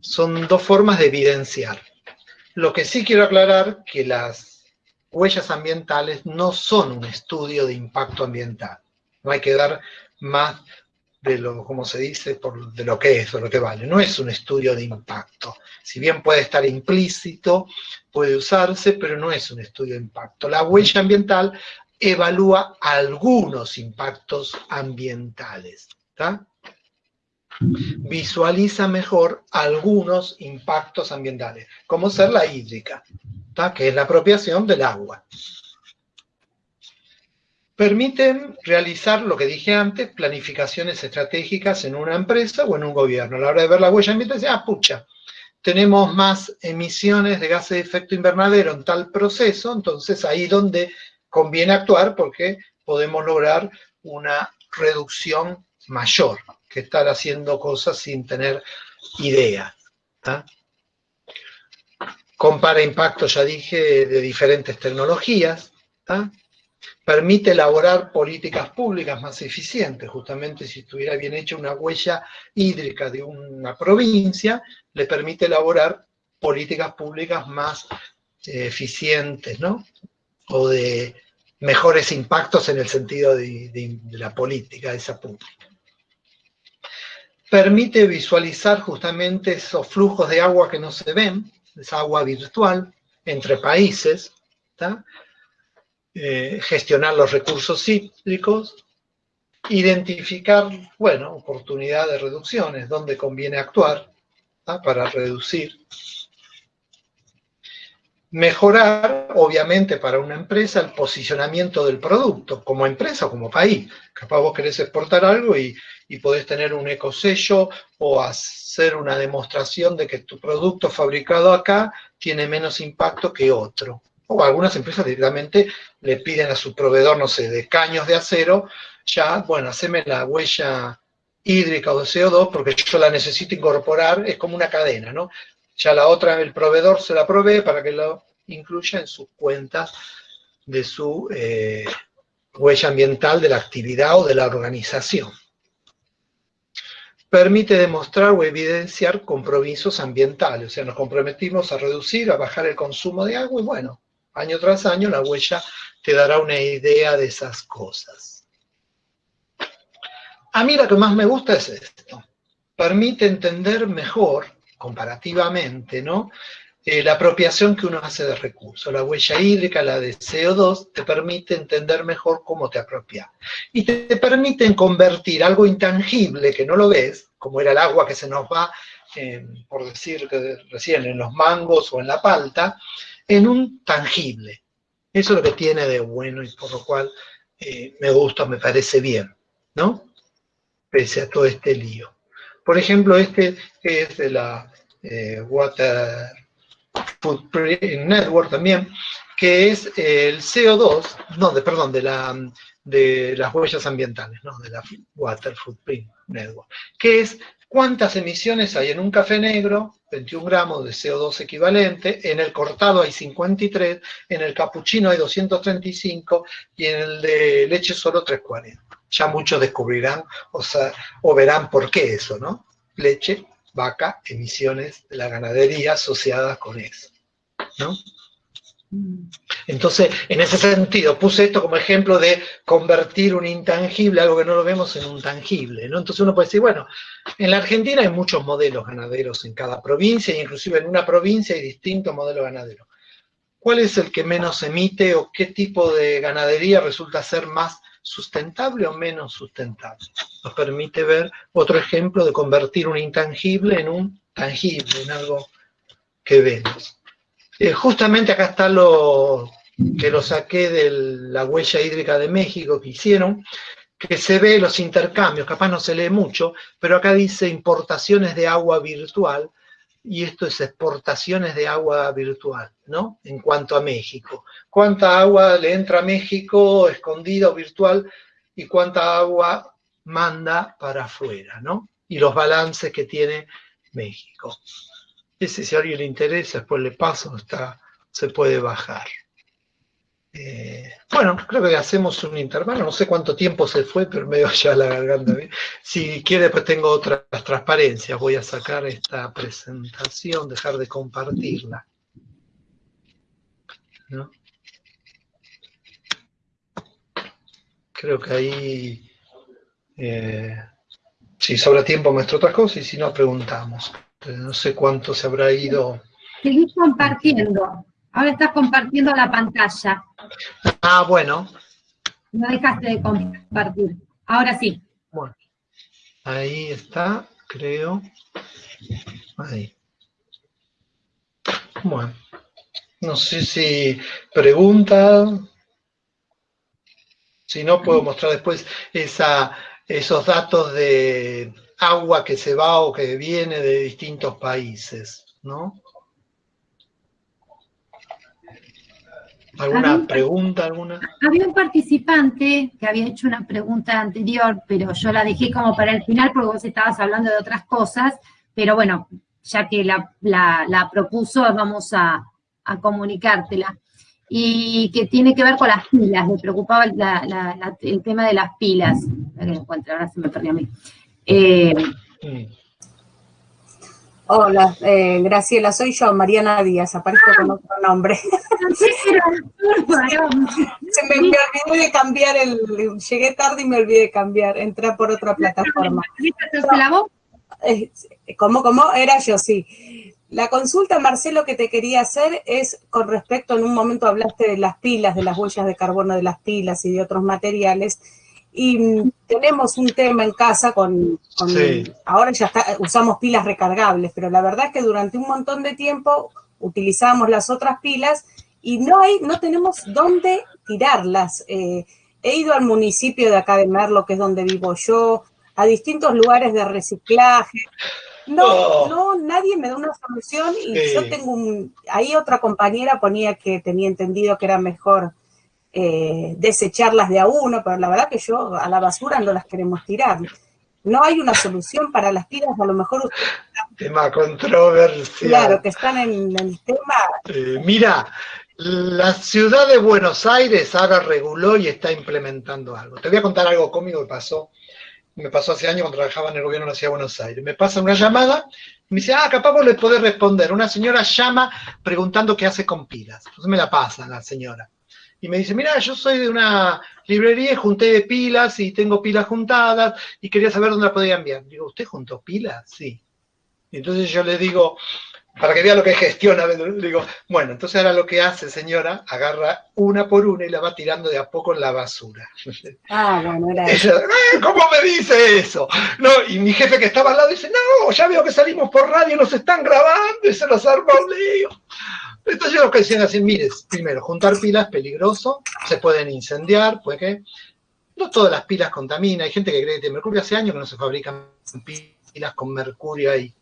son dos formas de evidenciar. Lo que sí quiero aclarar que las huellas ambientales no son un estudio de impacto ambiental. No hay que dar más de lo, como se dice, por, de lo que es o lo que vale. No es un estudio de impacto. Si bien puede estar implícito, puede usarse, pero no es un estudio de impacto. La huella ambiental evalúa algunos impactos ambientales. visualiza mejor algunos impactos ambientales, como ser la hídrica, que es la apropiación del agua. Permiten realizar lo que dije antes, planificaciones estratégicas en una empresa o en un gobierno. A la hora de ver la huella ambiental, ah, pucha, tenemos más emisiones de gases de efecto invernadero en tal proceso, entonces ahí donde conviene actuar porque podemos lograr una reducción mayor que estar haciendo cosas sin tener idea. Compara impactos, ya dije, de diferentes tecnologías. Permite elaborar políticas públicas más eficientes. Justamente si estuviera bien hecha una huella hídrica de una provincia, le permite elaborar políticas públicas más eh, eficientes, ¿no? O de mejores impactos en el sentido de, la política de esa pública permite visualizar justamente esos flujos de agua que no se ven, esa agua virtual, entre países, eh, gestionar los recursos hídricos, identificar, bueno, oportunidad de reducciones, dónde conviene actuar para reducir. Mejorar, obviamente, para una empresa el posicionamiento del producto, como empresa o como país. Capaz vos querés exportar algo y, y podés tener un ecosello o hacer una demostración de que tu producto fabricado acá tiene menos impacto que otro. O algunas empresas directamente le piden a su proveedor, no sé, de caños de acero, ya, bueno, haceme la huella hídrica o de CO2 porque yo la necesito incorporar, es como una cadena, ¿no? Ya la otra, el proveedor se la provee para que lo incluya en sus cuentas de su eh, huella ambiental de la actividad o de la organización permite demostrar o evidenciar compromisos ambientales. O sea, nos comprometimos a reducir, a bajar el consumo de agua y bueno, año tras año la huella te dará una idea de esas cosas. A mí lo que más me gusta es esto. Permite entender mejor, comparativamente, ¿no? Eh, la apropiación que uno hace de recursos. La huella hídrica, la de CO2, te permite entender mejor cómo te apropias. Y te, te permiten convertir algo intangible que no lo ves, como era el agua que se nos va, por decir que recién, en los mangos o en la palta, en un tangible. Eso es lo que tiene de bueno y por lo cual eh, me gusta, me parece bien, ¿no? Pese a todo este lío. Por ejemplo, este es de la eh, Water Footprint Network también, que es el CO2, no, de, perdón, de, de las huellas ambientales, ¿no? de la Water Footprint Network, que es cuántas emisiones hay en un café negro, 21 gramos de CO2 equivalente, en el cortado hay 53, en el capuchino hay 235 y en el de leche solo 340. Ya muchos descubrirán o, sea, o verán por qué eso, ¿no? Leche vaca, emisiones de la ganadería asociadas con eso. ¿no? Entonces, en ese sentido, puse esto como ejemplo de convertir un intangible, algo que no lo vemos, en un tangible. ¿no? Entonces uno puede decir, bueno, en la Argentina hay muchos modelos ganaderos en cada provincia, e inclusive en una provincia hay distintos modelos ganaderos. ¿Cuál es el que menos emite o qué tipo de ganadería resulta ser más sustentable o menos sustentable? Nos permite ver otro ejemplo de convertir un intangible en un tangible, en algo que vemos. Eh, justamente acá está lo que lo saqué de la huella hídrica de México que hicieron, que se ve los intercambios, capaz no se lee mucho, pero acá dice importaciones de agua virtual, y esto es exportaciones de agua virtual, ¿no? En cuanto a México. ¿Cuánta agua le entra a México escondida o virtual y cuánta agua manda para afuera, ¿no? Y los balances que tiene México. Ese si a alguien le interesa, después le paso, está, se puede bajar. Eh, bueno, creo que hacemos un intervalo, no sé cuánto tiempo se fue, pero me dio ya la garganta. Si quiere, pues tengo otras transparencias. Voy a sacar esta presentación, dejar de compartirla. Creo que ahí, eh, si sobra tiempo, muestro otras cosas y si no, preguntamos. No sé cuánto se habrá ido. Seguís compartiendo. Ahora estás compartiendo la pantalla. Ah, bueno. No dejaste de compartir. Ahora sí. Bueno. Ahí está, creo. Ahí. Bueno. No sé si pregunta. Si no, puedo mostrar después esa, esos datos de agua que se va o que viene de distintos países, ¿no? ¿Alguna pregunta? Alguna? Había un participante que había hecho una pregunta anterior, pero yo la dejé como para el final porque vos estabas hablando de otras cosas, pero bueno, ya que la, propuso, vamos a, comunicártela. Y que tiene que ver con las pilas, me preocupaba el tema de las pilas. Ahora se me perdió a mí. Eh, Hola, eh, Graciela, soy yo, Mariana Díaz, aparezco con otro nombre. Se me, olvidé de cambiar el, llegué tarde y me olvidé de cambiar, entré por otra plataforma. Eh, ¿Cómo, cómo? Era yo, sí. La consulta, Marcelo, que te quería hacer es con respecto, en un momento hablaste de las pilas, de las huellas de carbono de las pilas y de otros materiales, y tenemos un tema en casa con, ahora ya usamos pilas recargables, pero la verdad es que durante un montón de tiempo utilizábamos las otras pilas y no hay, no tenemos dónde tirarlas. Eh, he ido al municipio de acá de Merlo, que es donde vivo yo, a distintos lugares de reciclaje. No, oh. no, nadie me da una solución y yo tengo un, ahí otra compañera ponía que tenía entendido que era mejor eh, desecharlas de a uno, pero la verdad que yo a la basura no las queremos tirar. No hay una solución para las pilas, a lo mejor... Tema controversial. Claro, que están en el tema... Eh, mira, la ciudad de Buenos Aires ahora reguló y está implementando algo. Te voy a contar algo cómico que pasó. Me pasó hace años cuando trabajaba en el gobierno de la ciudad de Buenos Aires. Me pasa una llamada, me dice, ah, capaz vos le podés responder. Una señora llama preguntando qué hace con pilas. Entonces me la pasa la señora y me dice, mira, yo soy de una librería y junté pilas y tengo pilas juntadas y quería saber dónde las podía enviar. Digo, ¿usted juntó pilas? Sí. Y entonces yo le digo, para que vea lo que gestiona, le digo, bueno, entonces ahora lo que hace, señora, agarra una por una y la va tirando de a poco en la basura. Ah, bueno, era eso. Eh, ¿Cómo me dice eso? No, y mi jefe que estaba al lado dice, no, ya veo que salimos por radio, nos están grabando y se nos arma un lío. Entonces lo que decían así, mires, primero, juntar pilas es peligroso, se pueden incendiar, puede que... No todas las pilas contaminan, hay gente que cree que mercurio, hace años que no se fabrican pilas con mercurio ahí.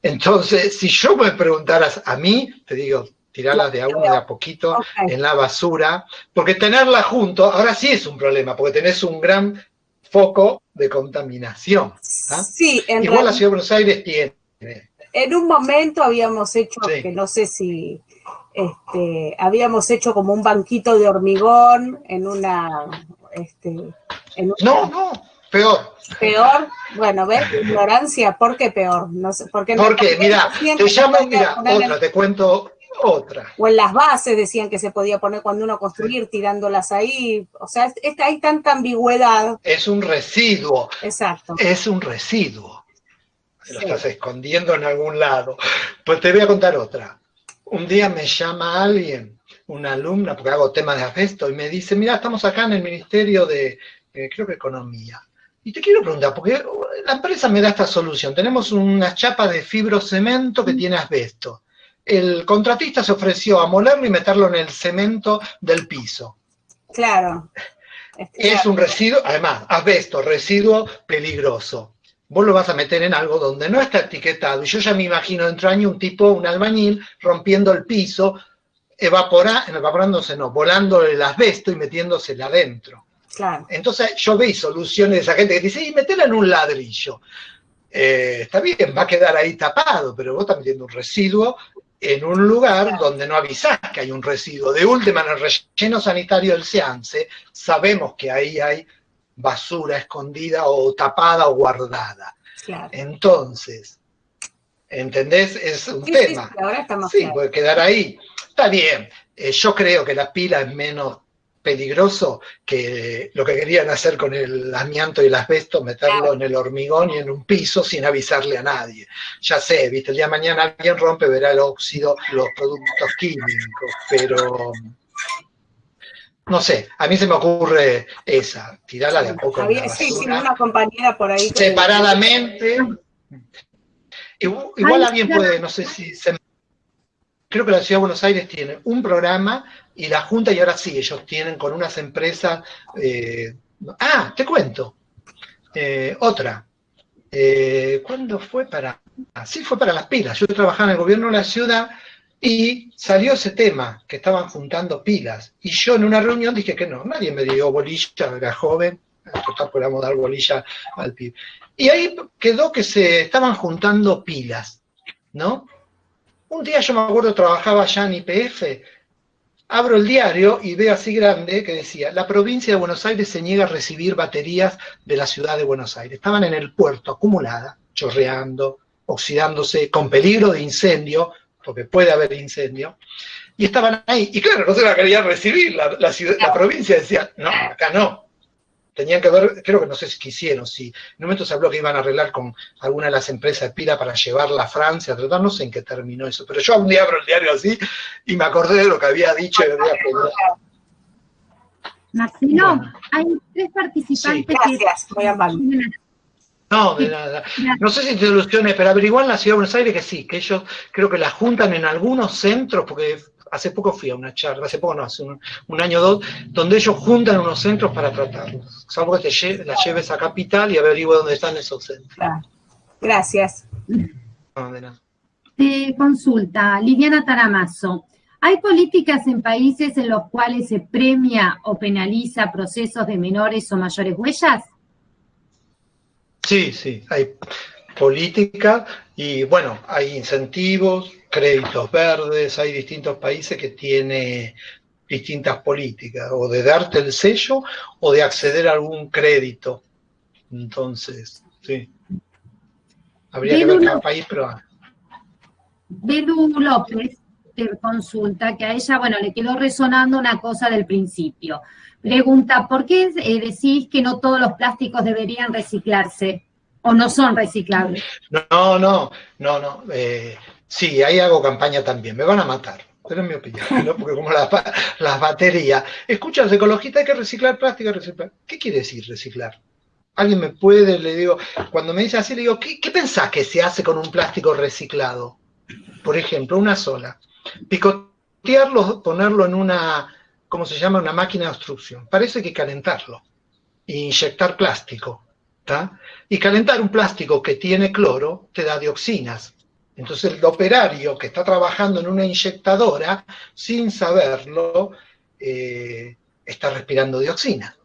Entonces, si yo me preguntaras a mí, te digo, tirarlas de a uno de a poquito en la basura, porque tenerla junto, ahora sí es un problema, porque tenés un gran foco de contaminación. Sí, Igual la Ciudad de Buenos Aires tiene. En un momento habíamos hecho, que no sé si este, habíamos hecho como un banquito de hormigón en una... Este, no, no, peor. Peor, bueno, ¿ves? Ignorancia, ¿por qué peor? No sé, ¿por qué Porque, mira, te llamo, mira, otra, te cuento otra. O en las bases decían que se podía poner cuando uno construir, tirándolas ahí. O sea, hay tanta ambigüedad. Es un residuo. Exacto. Es un residuo. Lo estás escondiendo en algún lado. Pues te voy a contar otra. Un día me llama alguien, una alumna, porque hago temas de asbesto, y me dice, mira, estamos acá en el Ministerio de, eh, creo que Economía. Y te quiero preguntar, porque la empresa me da esta solución. Tenemos una chapa de fibrocemento que tiene asbesto el contratista se ofreció a molerlo y meterlo en el cemento del piso. Claro. Es un residuo, además, asbesto, residuo peligroso. Vos lo vas a meter en algo donde no está etiquetado. Y yo ya me imagino dentro de año un tipo, un albañil, rompiendo el piso, evapora, evaporándose, no, volando el asbesto y metiéndosela adentro. Claro. Entonces yo veis soluciones de esa gente que dice, y metela en un ladrillo. Eh, está bien, va a quedar ahí tapado, pero vos estás metiendo un residuo en un lugar donde no avisás que hay un residuo. De última, en el relleno sanitario del Seance, sabemos que ahí hay basura escondida o tapada o guardada. Entonces, ¿entendés? Es un tema. Sí, ahora sí puede quedar ahí. Está bien. Eh, yo creo que la pila es menos peligroso que lo que querían hacer con el amianto y el asbesto, meterlo en el hormigón y en un piso sin avisarle a nadie. Ya sé, viste, el día de mañana alguien rompe, verá el óxido, los productos químicos, pero no sé, a mí se me ocurre esa, tirarla de a poco. sí, sí, una compañera por ahí. Separadamente. Igual, alguien puede, no sé si se creo que la Ciudad de Buenos Aires tiene un programa y la Junta, y ahora sí, ellos tienen con unas empresas... Eh, ah, te cuento. Eh, otra. Eh, ¿Cuándo fue para...? Sí, fue para las pilas. Yo trabajaba en el gobierno de la ciudad y salió ese tema, que estaban juntando pilas. Y yo en una reunión dije que no, nadie me dio bolilla, era joven, total podíamos dar bolilla al PIB. Y ahí quedó que se estaban juntando pilas, ¿no? Un día yo me acuerdo, trabajaba ya en IPF, abro el diario y veo así grande que decía, la provincia de Buenos Aires se niega a recibir baterías de la ciudad de Buenos Aires. Estaban en el puerto, acumuladas, chorreando, oxidándose, con peligro de incendio, porque puede haber incendio, y estaban ahí. Y claro, no se la querían recibir, la, la provincia decía, no, acá no, tenían que ver, creo que no sé si quisieron, si en un momento se habló que iban a arreglar con alguna de las empresas de pila para llevarla a Francia, tratar, no sé en qué terminó eso, pero yo un día abro el diario así y me acordé de lo que había dicho y había Marcelo, hay tres participantes Gracias, muy amable. No, de nada. No sé si instituciones, pero averiguan en la Ciudad de Buenos Aires que sí, que ellos creo que la juntan en algunos centros, porque hace poco fui a una charla, hace poco no, hace un, año o dos, donde ellos juntan unos centros para tratarlos. Salvo que te la lleves a Capital y averigüe dónde están esos centros. Gracias. Te consulta, Liliana Taramazo. ¿Hay políticas en países en los cuales se premia o penaliza procesos de menores o mayores huellas? Sí, sí, hay política y bueno, hay incentivos, créditos verdes, hay distintos países que tienen distintas políticas, o de darte el sello o de acceder a algún crédito. Entonces, sí. Habría que ver cada país, pero... Bedu López te consulta, que a ella, bueno, le quedó resonando una cosa del principio. Pregunta, ¿por qué eh, decís que no todos los plásticos deberían reciclarse o no son reciclables? No, no, no, no. Eh, Sí, ahí hago campaña también. Me van a matar, pero es mi opinión, ¿no? Porque como las, baterías. Escucha, los ecologistas hay que reciclar plástico, reciclar. ¿Qué quiere decir reciclar? Alguien me puede, le digo, cuando me dice así, le digo, ¿qué, qué pensás que se hace con un plástico reciclado? Por ejemplo, una sola. Picotearlo, ponerlo en una, ¿cómo se llama? Una máquina de obstrucción. Parece que calentarlo e inyectar plástico. Y calentar un plástico que tiene cloro te da dioxinas. Entonces el operario que está trabajando en una inyectadora, sin saberlo, eh, está respirando dioxina.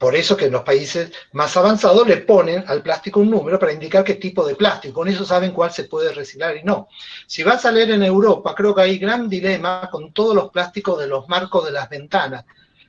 Por eso que en los países más avanzados le ponen al plástico un número para indicar qué tipo de plástico. Con eso saben cuál se puede reciclar y no. Si vas a leer en Europa, creo que hay gran dilema con todos los plásticos de los marcos de las ventanas,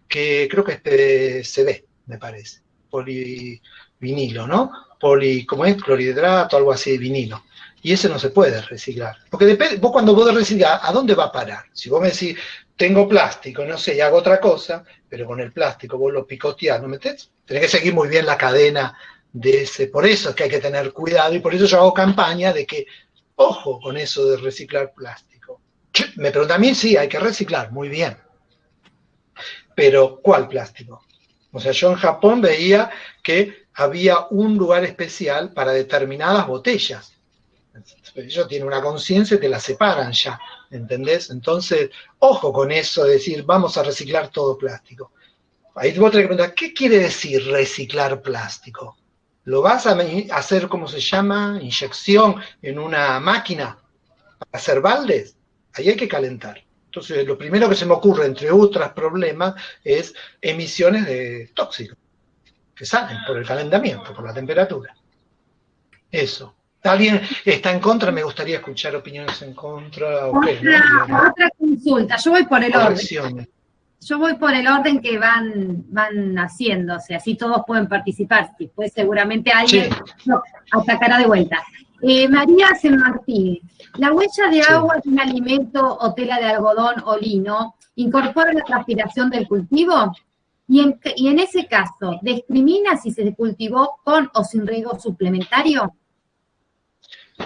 que creo que este se ve, me parece. polivinilo, ¿no? Poli, ¿cómo es? Clorhidrato, algo así de vinilo. Y ese no se puede reciclar. Porque depende, vos cuando vos reciclar, ¿a dónde va a parar? Si vos me decís, tengo plástico, no sé, y hago otra cosa, pero con el plástico vos lo picoteás, ¿no metés? Tenés que seguir muy bien la cadena de ese. Por eso es que hay que tener cuidado y por eso yo hago campaña de que, ojo con eso de reciclar plástico. Me preguntan a mí, sí, hay que reciclar, muy bien. Pero, ¿cuál plástico? O sea, yo en Japón veía que había un lugar especial para determinadas botellas. Ellos tienen una conciencia y te la separan ya, ¿entendés? Entonces, ojo con eso de decir, vamos a reciclar todo plástico. Ahí vos tenés que preguntar, ¿qué quiere decir reciclar plástico? ¿Lo vas a hacer, como se llama, inyección en una máquina para hacer baldes? Ahí hay que calentar. Entonces, lo primero que se me ocurre, entre otros problemas, es emisiones de tóxicos que salen por el calentamiento, por la temperatura. Eso. ¿Alguien está en contra? Me gustaría escuchar opiniones en contra. otra, consulta. Yo voy por el orden. Yo voy por el orden que van, van haciéndose, así todos pueden participar. Después seguramente alguien atacará de vuelta. Eh, María San Martín, ¿la huella de agua de un alimento o tela de algodón o lino incorpora la transpiración del cultivo? Y en, y en ese caso, ¿discrimina si se cultivó con o sin riego suplementario?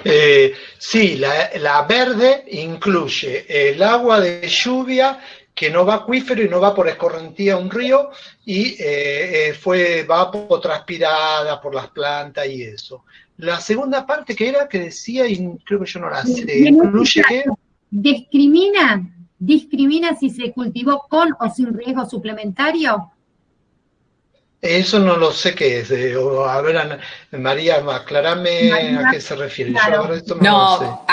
Eh, sí, la, verde incluye el agua de lluvia que no va acuífero y no va por escorrentía a un río y eh, eh, fue vapotranspirada por las plantas y eso. La segunda parte que era que decía, y creo que yo no la sé, incluye que... ¿Discrimina? ¿Discrimina si se cultivó con o sin riesgo suplementario? Eso no lo sé qué es. a ver, María, aclarame a qué se refiere. no,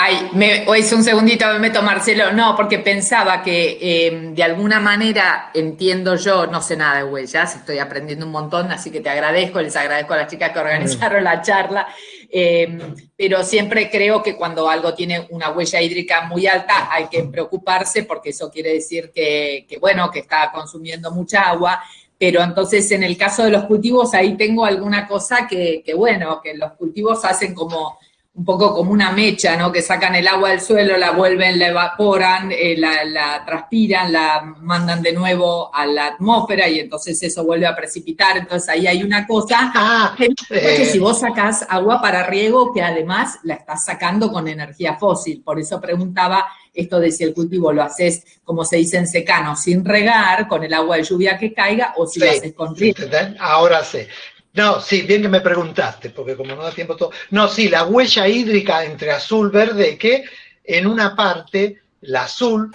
es un segundito, me meto Marcelo. No, porque pensaba que em, de alguna manera entiendo yo, no sé nada de huellas, estoy aprendiendo un montón, así que te agradezco, les agradezco a las chicas que organizaron la charla. Em, pero siempre creo que cuando algo tiene una huella hídrica muy alta hay que preocuparse porque eso quiere decir que, que bueno, que está consumiendo mucha agua pero entonces en el caso de los cultivos ahí tengo alguna cosa que, bueno, que los cultivos hacen como un poco como una mecha, ¿no? Que sacan el agua del suelo, la vuelven, la evaporan, eh, la, transpiran, la mandan de nuevo a la atmósfera y entonces eso vuelve a precipitar. Entonces ahí hay una cosa ah, que, que si vos sacás agua para riego, que además la estás sacando con energía fósil. Por eso preguntaba esto de si el cultivo lo haces, como se dice en secano, sin regar, con el agua de lluvia que caiga, o si lo haces con riego. Ahora sé. No, sí, bien que me preguntaste, porque como no da tiempo todo. No, sí, la huella hídrica entre azul, verde, que en una parte, la azul,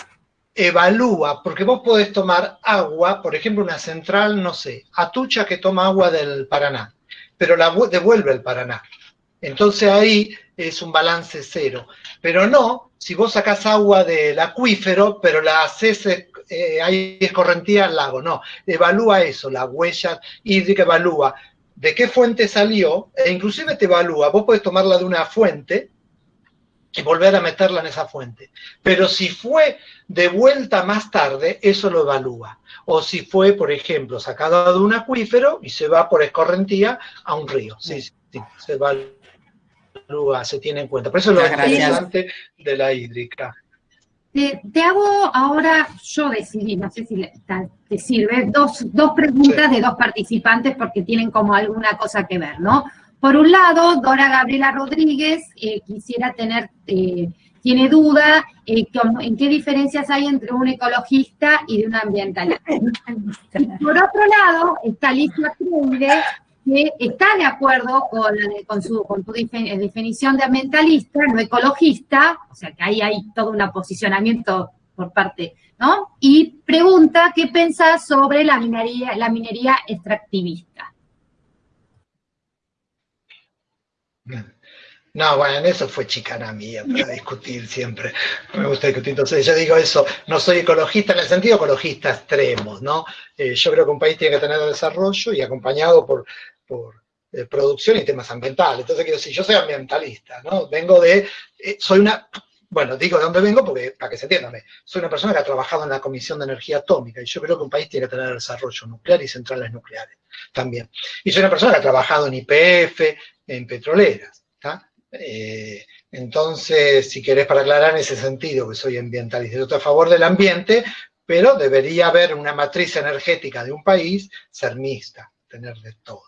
evalúa, porque vos podés tomar agua, por ejemplo, una central, no sé, Atucha que toma agua del Paraná, pero la devuelve el Paraná. Entonces ahí es un balance cero. Pero no si vos sacás agua del acuífero, pero la haces, eh, hay escorrentía al lago, no, evalúa eso, la huella hídrica evalúa de qué fuente salió, e inclusive te evalúa, vos podés tomarla de una fuente y volver a meterla en esa fuente, pero si fue de vuelta más tarde, eso lo evalúa, o si fue, por ejemplo, sacada de un acuífero y se va por escorrentía a un río, sí, sí, se evalúa se tiene en cuenta. Por eso es lo interesante de la hídrica. Te, hago ahora, yo decidí, no sé si te sirve, dos, preguntas de dos participantes porque tienen como alguna cosa que ver, ¿no? Por un lado, Dora Gabriela Rodríguez eh, quisiera tener, eh, tiene duda eh, en qué diferencias hay entre un ecologista y de un ambientalista. por otro lado, está Alicia Freire, que está de acuerdo con, con, su, con tu definición de ambientalista, no ecologista, o sea que ahí hay todo un posicionamiento por parte, ¿no? Y pregunta qué pensás sobre la minería, la minería extractivista. No, bueno, eso fue chicana mía para discutir siempre. Me gusta discutir. Entonces, yo digo eso, no soy ecologista en el sentido ecologista extremo, ¿no? Eh, yo creo que un país tiene que tener desarrollo y acompañado por por eh, producción y temas ambientales. Entonces, quiero decir, yo soy ambientalista, ¿no? Vengo de, eh, soy una, bueno, digo de dónde vengo porque, para que se entienda, soy una persona que ha trabajado en la Comisión de Energía Atómica y yo creo que un país tiene que tener desarrollo nuclear y centrales nucleares también. Y soy una persona que ha trabajado en IPF, en petroleras, eh, entonces, si querés para aclarar en ese sentido que soy ambientalista, yo estoy a favor del ambiente, pero debería haber una matriz energética de un país ser mixta, tener de todo.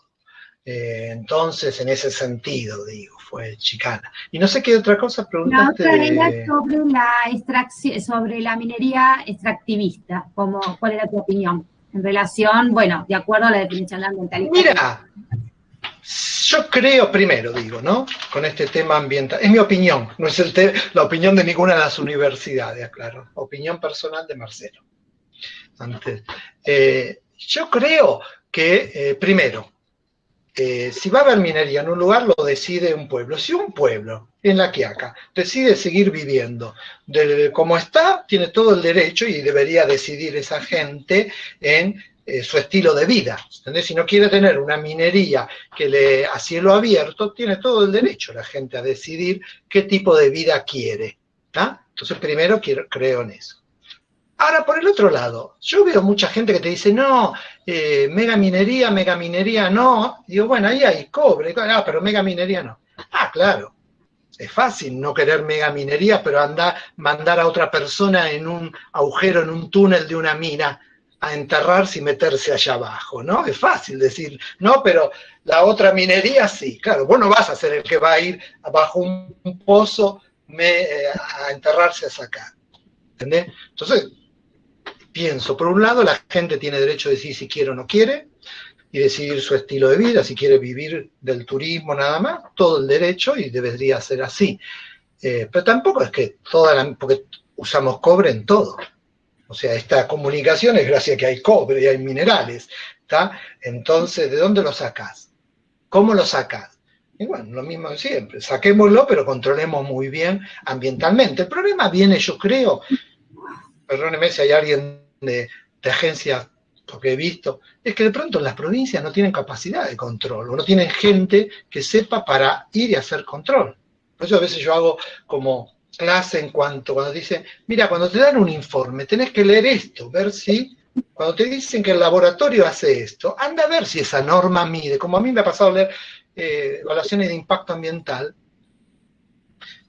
Eh, entonces, en ese sentido, digo, fue chicana. Y no sé qué otra cosa preguntaste. La otra era sobre la, extracción, sobre la minería extractivista, como, ¿cuál era tu opinión? En relación, bueno, de acuerdo a la definición ambientalista. Mira, yo creo, primero digo, ¿no? Con este tema ambiental, es mi opinión, no es el la opinión de ninguna de las universidades, claro, opinión personal de Marcelo. Antes, eh, yo creo que, eh, primero, eh, si va a haber minería en un lugar, lo decide un pueblo. Si un pueblo en la Quiaca decide seguir viviendo como está, tiene todo el derecho y debería decidir esa gente en eh, su estilo de vida. Si no quiere tener una minería que le a cielo abierto, tiene todo el derecho la gente a decidir qué tipo de vida quiere. Entonces, primero quiero, creo en eso. Ahora, por el otro lado, yo veo mucha gente que te dice, no, eh, mega minería, mega minería no. Digo, bueno, ahí hay cobre, ah, pero mega minería no. Ah, claro, es fácil no querer mega minería, pero anda, mandar a otra persona en un agujero, en un túnel de una mina, a enterrarse y meterse allá abajo, ¿no? Es fácil decir, no, pero la otra minería sí, claro, vos no vas a ser el que va a ir abajo un, pozo eh, a enterrarse a sacar, ¿entendés? Entonces, pienso, por un lado, la gente tiene derecho a decir si quiere o no quiere, y decidir su estilo de vida, si quiere vivir del turismo nada más, todo el derecho y debería ser así. Eh, pero tampoco es que toda la, porque usamos cobre en todo. O sea, esta comunicación es gracias a que hay cobre y hay minerales, ¿está? Entonces, ¿de dónde lo sacas? ¿Cómo lo sacas? Y bueno, lo mismo siempre, saquémoslo, pero controlemos muy bien ambientalmente. El problema viene, yo creo, perdóneme si hay alguien de, agencia, porque he visto, es que de pronto las provincias no tienen capacidad de control, o no tienen gente que sepa para ir y hacer control. Por eso a veces yo hago como clase en cuanto, cuando dicen, mira, cuando te dan un informe, tenés que leer esto, ver si, cuando te dicen que el laboratorio hace esto, anda a ver si esa norma mide, como a mí me ha pasado leer eh, evaluaciones de impacto ambiental,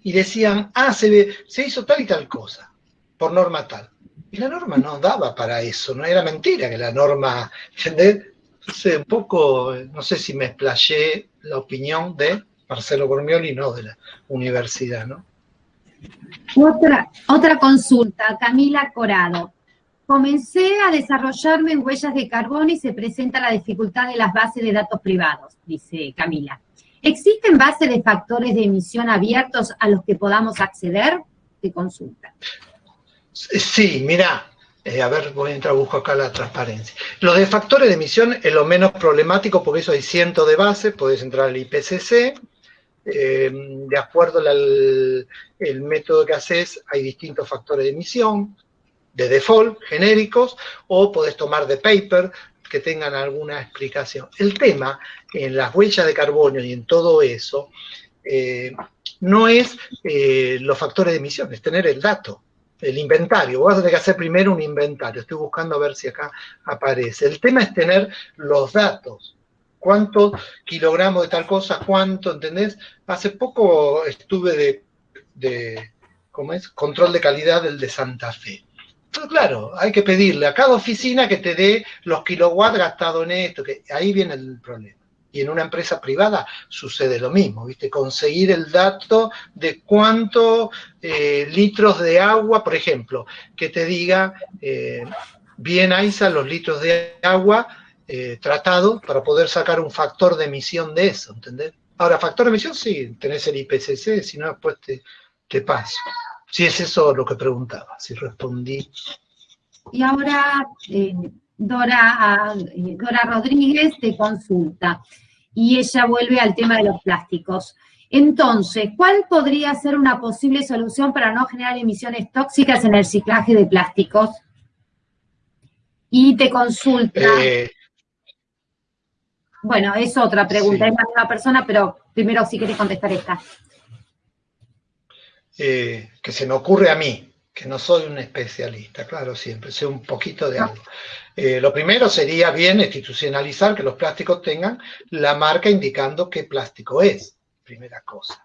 y decían, ah, se, se hizo tal y tal cosa, por norma tal. Y la norma no daba para eso, no era mentira que la norma. Entonces, un poco, no sé si me explayé la opinión de Marcelo Bormioli, no de la universidad, ¿no? Otra, otra consulta, Camila Corado. Comencé a desarrollarme en huellas de carbono y se presenta la dificultad de las bases de datos privados, dice Camila. ¿Existen bases de factores de emisión abiertos a los que podamos acceder? De consulta. Sí, mira, eh, a ver, voy a entrar, busco acá la transparencia. Lo de factores de emisión es lo menos problemático porque eso hay cientos de bases, podés entrar al IPCC, eh, de acuerdo al el método que haces, hay distintos factores de emisión, de default, genéricos, o podés tomar de paper que tengan alguna explicación. El tema en las huellas de carbono y en todo eso, eh, no es los factores de emisión, es tener el dato el inventario. Vos vas a tener que hacer primero un inventario. Estoy buscando a ver si acá aparece. El tema es tener los datos. ¿Cuántos kilogramos de tal cosa? ¿Cuánto? ¿Entendés? Hace poco estuve de, de ¿cómo es? Control de calidad del de Santa Fe. Entonces, claro, hay que pedirle a cada oficina que te dé los kilowatts gastados en esto, que ahí viene el problema. Y en una empresa privada sucede lo mismo, ¿viste? Conseguir el dato de cuántos eh, litros de agua, por ejemplo, que te diga eh, bien AISA los litros de agua eh, tratados para poder sacar un factor de emisión de eso, ¿entendés? Ahora, factor de emisión sí, tenés el IPCC, si no, después te, te paso. Si es eso lo que preguntaba, si respondí. Y ahora, Dora, Dora Rodríguez te consulta y ella vuelve al tema de los plásticos. Entonces, ¿cuál podría ser una posible solución para no generar emisiones tóxicas en el ciclaje de plásticos? Y te consulta. Eh, bueno, es otra pregunta, es la misma persona, pero primero si quieres contestar esta. eh, que se me ocurre a mí, que no soy un especialista, claro, siempre, sé un poquito de algo. Eh, lo primero sería bien institucionalizar que los plásticos tengan la marca indicando qué plástico es, primera cosa.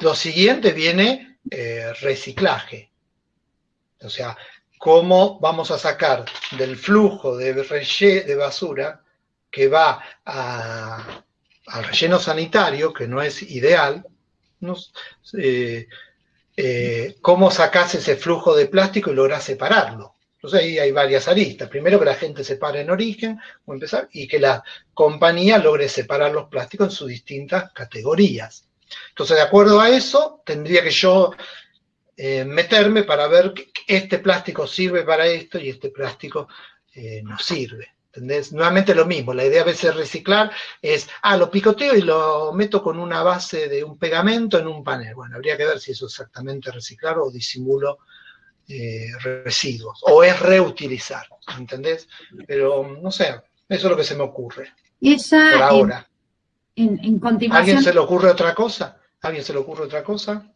Lo siguiente viene eh, reciclaje. O sea, cómo vamos a sacar del flujo de, de basura que va al relleno sanitario, que no es ideal, eh, eh, cómo sacas ese flujo de plástico y logras separarlo. Entonces ahí hay varias aristas. Primero que la gente separe en origen, o empezar, y que la compañía logre separar los plásticos en sus distintas categorías. Entonces, de acuerdo a eso, tendría que yo eh, meterme para ver que este plástico sirve para esto y este plástico no sirve. ¿Entendés? Nuevamente lo mismo, la idea a veces reciclar es, ah, lo picoteo y lo meto con una base de un pegamento en un panel. Bueno, habría que ver si eso es exactamente reciclar o disimulo eh, residuos, o es reutilizar, ¿entendés? Pero, no sé, eso es lo que se me ocurre. Esa, por ahora. En, en continuación... ¿Alguien se le ocurre otra cosa? ¿Alguien se le ocurre otra cosa?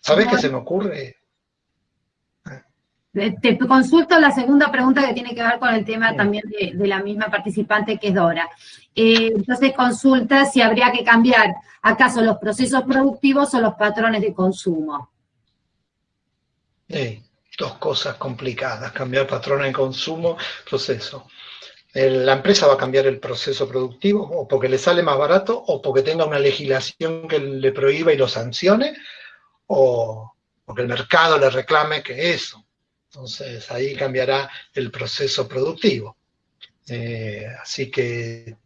¿Sabés qué se me ocurre? Te consulto la segunda pregunta que tiene que ver con el tema también de, la misma participante que es Dora. Eh, entonces consulta si habría que cambiar acaso los procesos productivos o los patrones de consumo. Sí, dos cosas complicadas, cambiar patrones de consumo, proceso. La empresa va a cambiar el proceso productivo o porque le sale más barato o porque tenga una legislación que le prohíba y lo sancione o porque el mercado le reclame que eso. Entonces ahí cambiará el proceso productivo. Eh, así que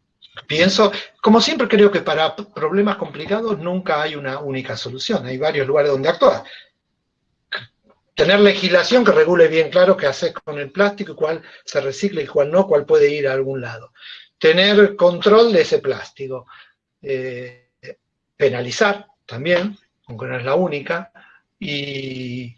pienso, como siempre creo que para problemas complicados nunca hay una única solución, hay varios lugares donde actuar. Tener legislación que regule bien claro qué haces con el plástico y cuál se recicla y cuál no, cuál puede ir a algún lado. Tener control de ese plástico. Eh, penalizar también, aunque no es la única, y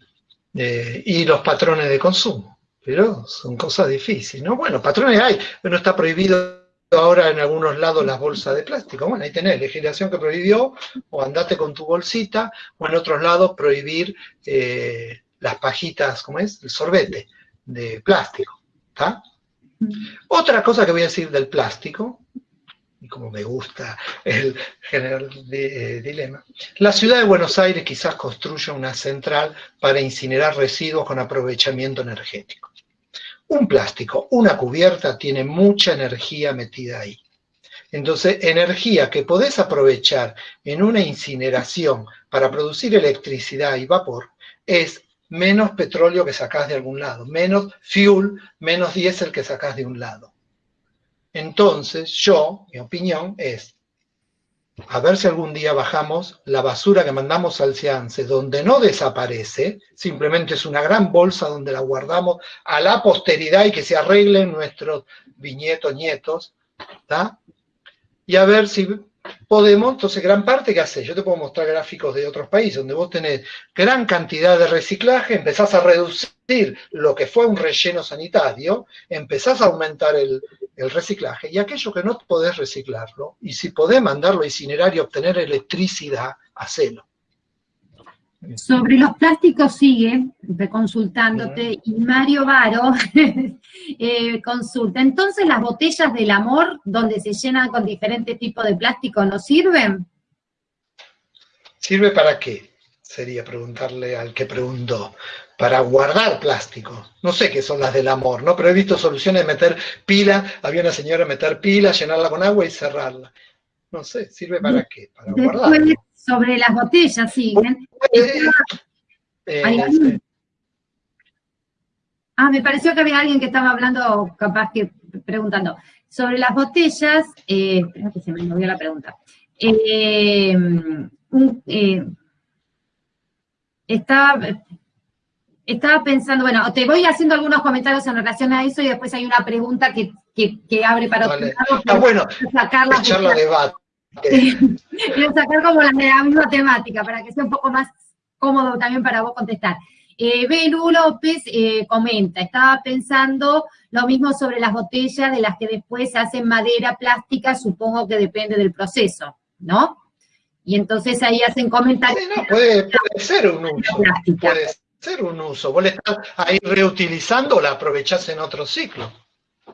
eh, y los patrones de consumo. Pero son cosas difíciles, ¿no? Bueno, patrones hay, pero no está prohibido ahora en algunos lados las bolsas de plástico. Bueno, ahí tenés legislación que prohibió, o andate con tu bolsita, o en otros lados prohibir eh, las pajitas, ¿cómo es? El sorbete de plástico. ¿está? Mm. Otra cosa que voy a decir del plástico, y como me gusta el general eh, dilema. La ciudad de Buenos Aires quizás construya una central para incinerar residuos con aprovechamiento energético. Un plástico, una cubierta, tiene mucha energía metida ahí. Entonces, energía que podés aprovechar en una incineración para producir electricidad y vapor es menos petróleo que sacás de algún lado, menos fuel, menos diésel que sacás de un lado. Entonces, yo, mi opinión es, a ver si algún día bajamos la basura que mandamos al Ciance, donde no desaparece, simplemente es una gran bolsa donde la guardamos a la posteridad y que se arreglen nuestros viñetos, nietos, ¿está? Y a ver si podemos, entonces gran parte que hace, yo te puedo mostrar gráficos de otros países donde vos tenés gran cantidad de reciclaje, empezás a reducir lo que fue un relleno sanitario, empezás a aumentar el, el reciclaje, y aquello que no podés reciclarlo, y si podés mandarlo a incinerar y obtener electricidad, hacelo. Sobre los plásticos sigue consultándote y Mario Varo eh, consulta. Entonces, ¿las botellas del amor, donde se llenan con diferentes tipos de plástico, no sirven? ¿Sirve para qué? Sería preguntarle al que preguntó. Para guardar plástico. No sé qué son las del amor, ¿no? Pero he visto soluciones de meter pila. Había una señora meter pila, llenarla con agua y cerrarla. No sé, ¿sirve para qué? Para guardar sobre las botellas siguen. Eh, eh, ah, me pareció que había alguien que estaba hablando, capaz que preguntando. Sobre las botellas, eh, que se me movió la pregunta. estaba, estaba pensando, bueno, te voy haciendo algunos comentarios en relación a eso y después hay una pregunta que, abre para otro Está bueno, sacarla debate. Quiero sacar como la, la, misma temática para que sea un poco más cómodo también para vos contestar. Eh, Belu López eh, comenta, estaba pensando lo mismo sobre las botellas de las que después se hacen madera, plástica, supongo que depende del proceso, ¿no? Y entonces ahí hacen comentarios. no, puede, ser un uso. Puede ser un uso. Vos le estás ahí reutilizando, la aprovechás en otro ciclo.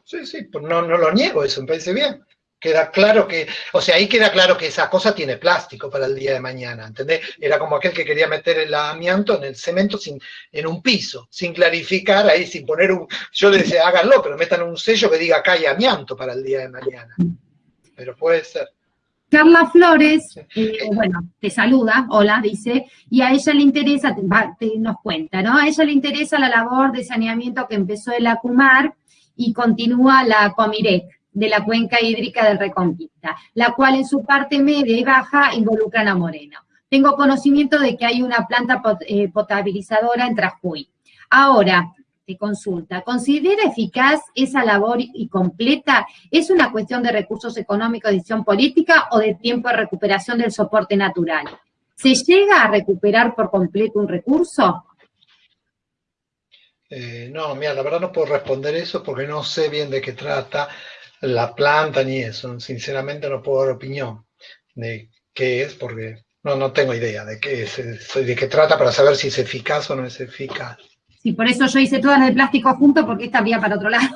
Sí, sí, pues no, no lo niego, eso me parece bien. Queda claro que, o sea, ahí queda claro que esa cosa tiene plástico para el día de mañana, ¿entendés? Era como aquel que quería meter el amianto en el cemento sin, en un piso, sin clarificar ahí, sin poner un, yo le decía, háganlo, pero metan un sello que diga acá hay amianto para el día de mañana. Pero puede ser. Carla Flores, eh, bueno, te saluda, hola, dice, y a ella le interesa, nos cuenta, ¿no? A ella le interesa la labor de saneamiento que empezó el ACUMAR y continúa la COMIREC de la cuenca hídrica del Reconquista, la cual en su parte media y baja involucran a Moreno. Tengo conocimiento de que hay una planta eh, potabilizadora en Trajuy. Ahora, te consulta, ¿considera eficaz esa labor y completa? ¿Es una cuestión de recursos económicos, decisión política o de tiempo de recuperación del soporte natural? ¿Se llega a recuperar por completo un recurso? Eh, no, mira, la verdad no puedo responder eso porque no sé bien de qué trata la planta ni eso. Sinceramente no puedo dar opinión de qué es porque no, no tengo idea de qué es, de qué trata para saber si es eficaz o no es eficaz. Sí, por eso yo hice todas las de plástico junto, porque esta vía para otro lado.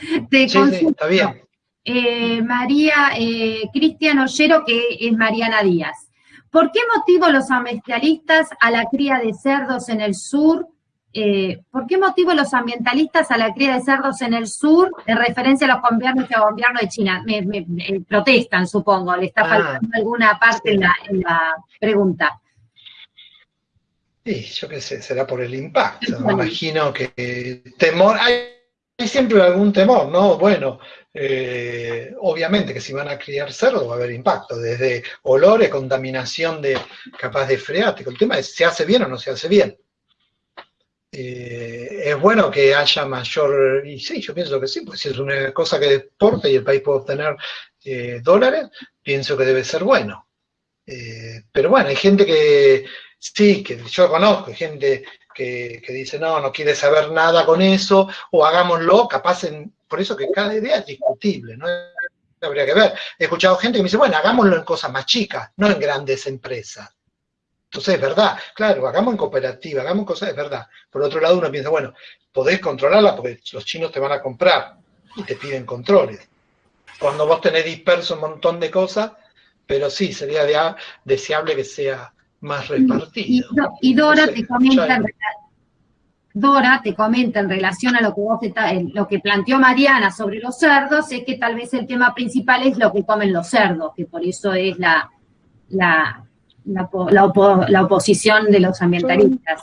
Te sí, está bien. Eh, María eh, Cristian Ollero, que es Mariana Díaz. ¿Por qué motivo los ambientalistas a la cría de cerdos en el sur? Eh, ¿Por qué motivo los ambientalistas a la cría de cerdos en el sur, en referencia a los gobiernos y gobierno de China? Me, protestan, supongo, le está ah. faltando alguna parte en la pregunta. Sí, yo qué sé, será por el impacto. Me imagino que temor, hay, siempre algún temor, ¿no? Bueno, eh, obviamente que si van a criar cerdo va a haber impacto, desde olores, contaminación de capaz de freático. El tema es, ¿se hace bien o no se hace bien? Eh, es bueno que haya mayor, y sí, yo pienso que sí, pues si es una cosa que deporte y el país puede obtener eh, dólares, pienso que debe ser bueno. pero bueno, hay gente que Sí, que yo conozco gente que, dice, no, no quiere saber nada con eso, o hagámoslo, capaz, en, por eso que cada idea es discutible, ¿no? Habría que ver. He escuchado gente que me dice, bueno, hagámoslo en cosas más chicas, no en grandes empresas. Entonces, es verdad, claro, hagamos en cooperativa, hagamos cosas, es verdad. Por otro lado, uno piensa, bueno, podés controlarla porque los chinos te van a comprar y te piden controles. Cuando vos tenés disperso un montón de cosas, pero sí, sería deseable que sea más repartido. Y, Dora te comenta en, Dora te comenta en relación a lo que vos lo que planteó Mariana sobre los cerdos, es que tal vez el tema principal es lo que comen los cerdos, que por eso es la, la, la, oposición de los ambientalistas.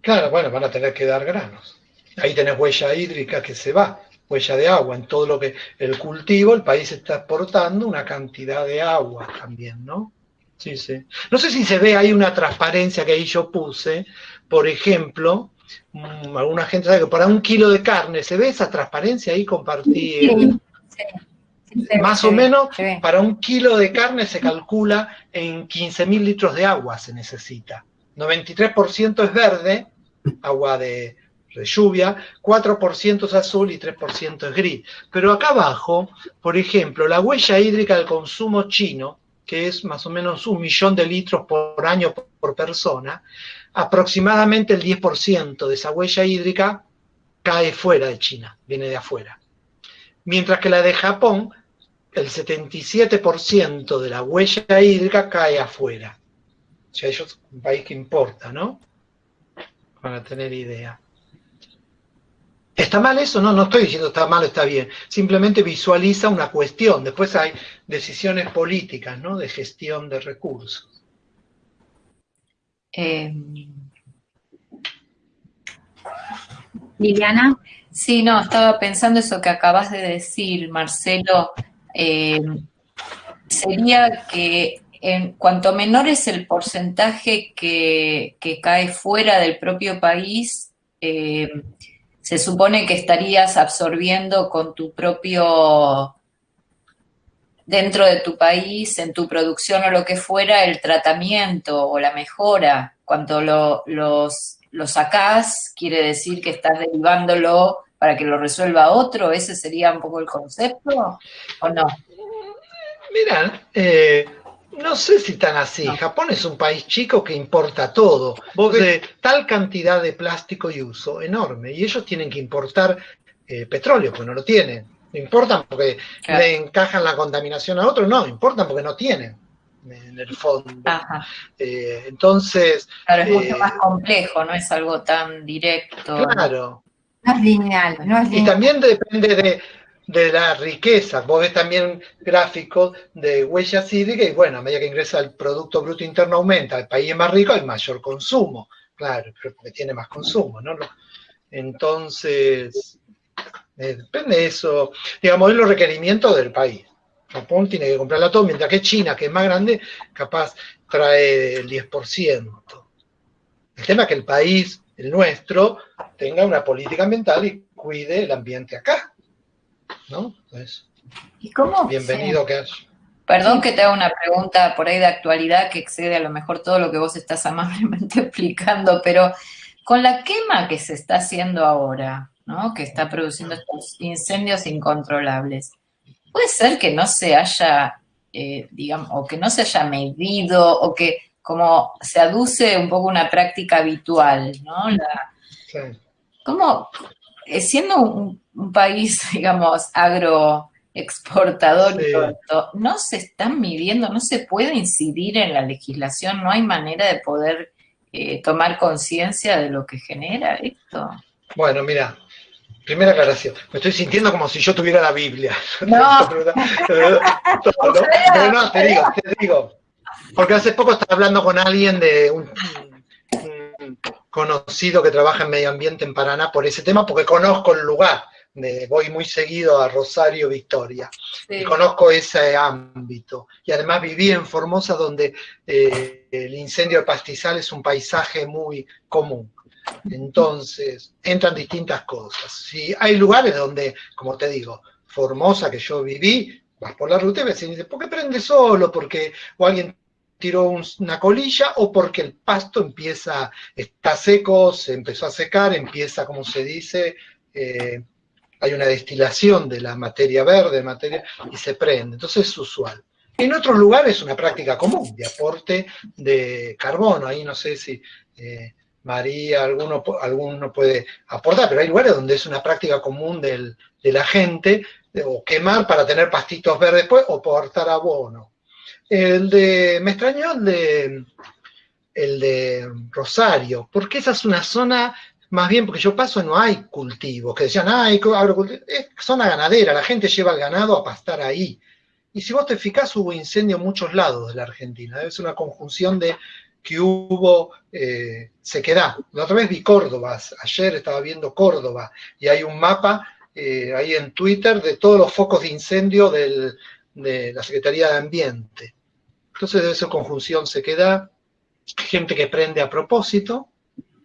Claro, bueno, van a tener que dar granos. Ahí tenés huella hídrica que se va, huella de agua. En todo lo que el cultivo, el país está exportando una cantidad de agua también, ¿no? Sí, sí. No sé si se ve ahí una transparencia que ahí yo puse. Por ejemplo, mm, alguna gente sabe que para un kilo de carne, ¿se ve esa transparencia ahí? Compartí. Más o menos, para un kilo de carne se calcula en 15.000 litros de agua se necesita. 93% es verde, agua de, de lluvia, 4% es azul y 3% es gris. Pero acá abajo, por ejemplo, la huella hídrica del consumo chino que es más o menos un millón de litros por año por persona, aproximadamente el 10% de esa huella hídrica cae fuera de China, viene de afuera. Mientras que la de Japón, el 77% de la huella hídrica cae afuera. O sea, ellos un país que importa, ¿no? Para tener idea. ¿Está mal eso? No, no estoy diciendo está mal o está bien. Simplemente visualiza una cuestión. Después hay decisiones políticas, ¿no? De gestión de recursos. Em, Liliana. Sí, no, estaba pensando eso que acabas de decir, Marcelo. Em, sería que en cuanto menor es el porcentaje que, cae fuera del propio país, eh, se supone que estarías absorbiendo con tu propio, dentro de tu país, en tu producción o lo que fuera, el tratamiento o la mejora. Cuando lo, los, lo quiere decir que estás derivándolo para que lo resuelva otro. ¿Ese sería un poco el concepto o no? Mira, eh, No sé si tan así. Japón es un país chico que importa todo. Vos ves tal cantidad de plástico y uso enorme. Y ellos tienen que importar eh, petróleo, pues no lo tienen. No importan porque le encajan la contaminación a otros, no, importan porque no tienen en el fondo. Eh, entonces... Claro, es mucho eh, más complejo, no es algo tan directo. Claro. No es lineal, no es lineal. Y también depende de, de la riqueza. Vos ves también gráficos de huellas hídricas y bueno, a medida que ingresa el Producto Bruto Interno aumenta, el país es más rico, hay mayor consumo. Claro, porque tiene más consumo, ¿no? Entonces, eh, depende de eso. Digamos, es los requerimientos del país. Japón tiene que comprarla todo, mientras que China, que es más grande, capaz trae el 10%. El tema es que el país, el nuestro, tenga una política ambiental y cuide el ambiente acá. ¿No? Pues, ¿Y cómo? Bienvenido que Perdón que te haga una pregunta por ahí de actualidad que excede a lo mejor todo lo que vos estás amablemente explicando, pero con la quema que se está haciendo ahora, ¿no? Que está produciendo estos incendios incontrolables, puede ser que no se haya, eh, digamos, o que no se haya medido, o que como se aduce un poco una práctica habitual, ¿no? sí. ¿Cómo, siendo un, país, digamos, agroexportador no se están midiendo, no se puede incidir en la legislación, no hay manera de poder eh, tomar conciencia de lo que genera esto. Bueno, mira, primera aclaración, me estoy sintiendo como si yo tuviera la Biblia. No, no, te digo, te digo, porque hace poco estaba hablando con alguien de un conocido que trabaja en medio ambiente en Paraná por ese tema, porque conozco el lugar. voy muy seguido a Rosario, Victoria, y conozco ese ámbito. Y además viví en Formosa, donde eh, el incendio de pastizal es un paisaje muy común. Entonces, entran distintas cosas. Si hay lugares donde, como te digo, Formosa, que yo viví, vas por la ruta y ves y dices, ¿por qué prende solo? Porque o alguien tiró una colilla o porque el pasto empieza, está seco, se empezó a secar, empieza, como se dice, eh, hay una destilación de la materia verde, materia, y se prende. Entonces es usual. En otros lugares es una práctica común de aporte de carbono. Ahí no sé si eh, María, alguno, alguno puede aportar, pero hay lugares donde es una práctica común de la gente, o quemar para tener pastitos verdes después, o aportar abono. El de, me extrañó el de, el de Rosario, porque esa es una zona, más bien porque yo paso no hay cultivos, que decían, hay agrocultivo, es zona ganadera, la gente lleva el ganado a pastar ahí. Y si vos te fijás, hubo incendio en muchos lados de la Argentina, es una conjunción de que hubo eh, sequedad. La otra vez vi Córdoba, ayer estaba viendo Córdoba, y hay un mapa eh, ahí en Twitter de todos los focos de incendio de la Secretaría de Ambiente. Entonces de esa conjunción se queda gente que prende a propósito,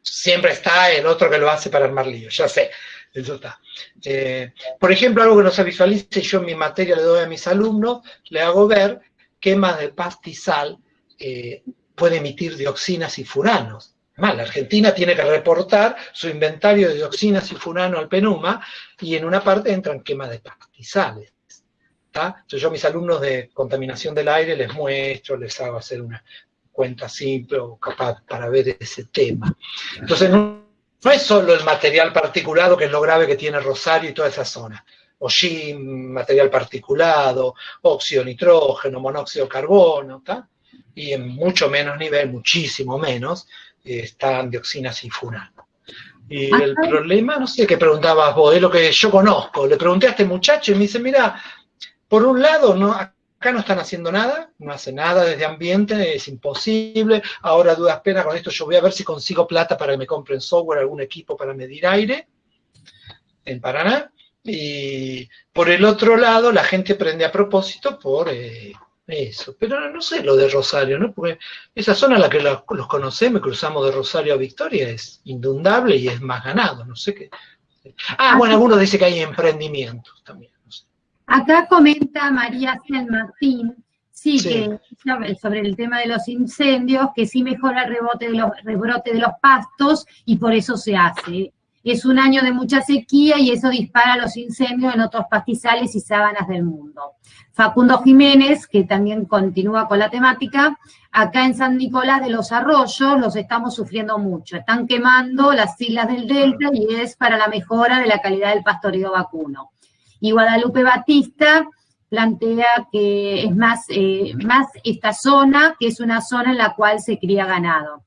siempre está el otro que lo hace para armar lío, ya sé, eso está. Eh, por ejemplo, algo que no se visualice, yo en mi materia le doy a mis alumnos, le hago ver quema de pastizal eh, puede emitir dioxinas y furanos. Además, la Argentina tiene que reportar su inventario de dioxinas y furanos al PENUMA y en una parte entran quema de pastizales yo a mis alumnos de contaminación del aire les muestro, les hago hacer una cuenta simple o capaz para ver ese tema. Entonces, no, es solo el material particulado que es lo grave que tiene Rosario y toda esa zona. O material particulado, óxido nitrógeno, monóxido de carbono, y en mucho menos nivel, muchísimo menos, están dioxinas y furano. Y el problema, no sé qué preguntabas vos, es lo que yo conozco. Le pregunté a este muchacho y me dice, mira, por un lado, no, acá no están haciendo nada, no hacen nada desde ambiente, es imposible. Ahora, dudas pena, con esto yo voy a ver si consigo plata para que me compren software, algún equipo para medir aire en Paraná. Y por el otro lado, la gente prende a propósito por eh, eso. Pero no sé lo de Rosario, ¿no? Porque esa zona en la que los, conocemos, cruzamos de Rosario a Victoria, es indundable y es más ganado, no sé qué. Ah, bueno, algunos dicen que hay emprendimientos también. Acá comenta María San Martín, sí, que sobre el tema de los incendios, que sí mejora el rebote de los, rebrote de los pastos y por eso se hace. es un año de mucha sequía y eso dispara los incendios en otros pastizales y sábanas del mundo. Facundo Jiménez, que también continúa con la temática, acá en San Nicolás de los Arroyos los estamos sufriendo mucho. Están quemando las islas del Delta y es para la mejora de la calidad del pastoreo vacuno. Y Guadalupe Batista plantea que es más, eh, más esta zona, que es una zona en la cual se cría ganado.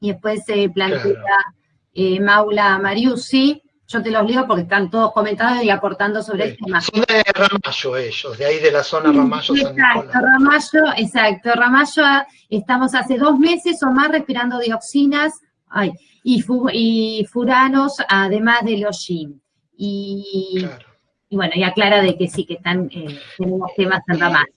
Y después se plantea eh, Maula Mariusi, yo te los leo porque están todos comentados y aportando sobre este tema. Son de Ramallo ellos, de ahí de la zona Ramallo. exacto, Ramallo, exacto, Ramallo, estamos hace dos meses o más respirando dioxinas y, y furanos, además de los Y, y bueno, y aclara de que sí, que están, eh, tenemos temas en Ramallo.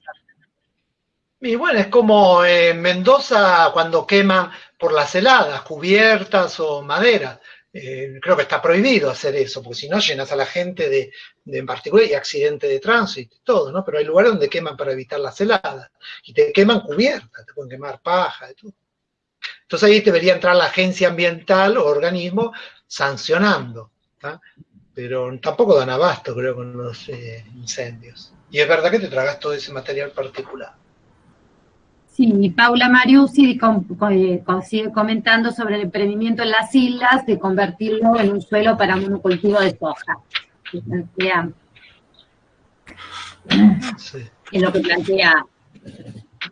Y bueno, es como en Mendoza cuando queman por las heladas, cubiertas o madera. Eh, creo que está prohibido hacer eso, porque si no llenas a la gente de, en particular, y accidente de tránsito y todo, ¿no? Pero hay lugares donde queman para evitar las heladas, y te queman cubiertas, te pueden quemar paja y todo. Entonces ahí debería entrar la agencia ambiental o organismo sancionando, pero tampoco dan abasto, creo, con los eh, incendios. Y es verdad que te tragas todo ese material particular. Sí, Paula Mariusi eh, sigue comentando sobre el emprendimiento en las islas de convertirlo en un suelo para monocultivo de soja. Es lo que plantea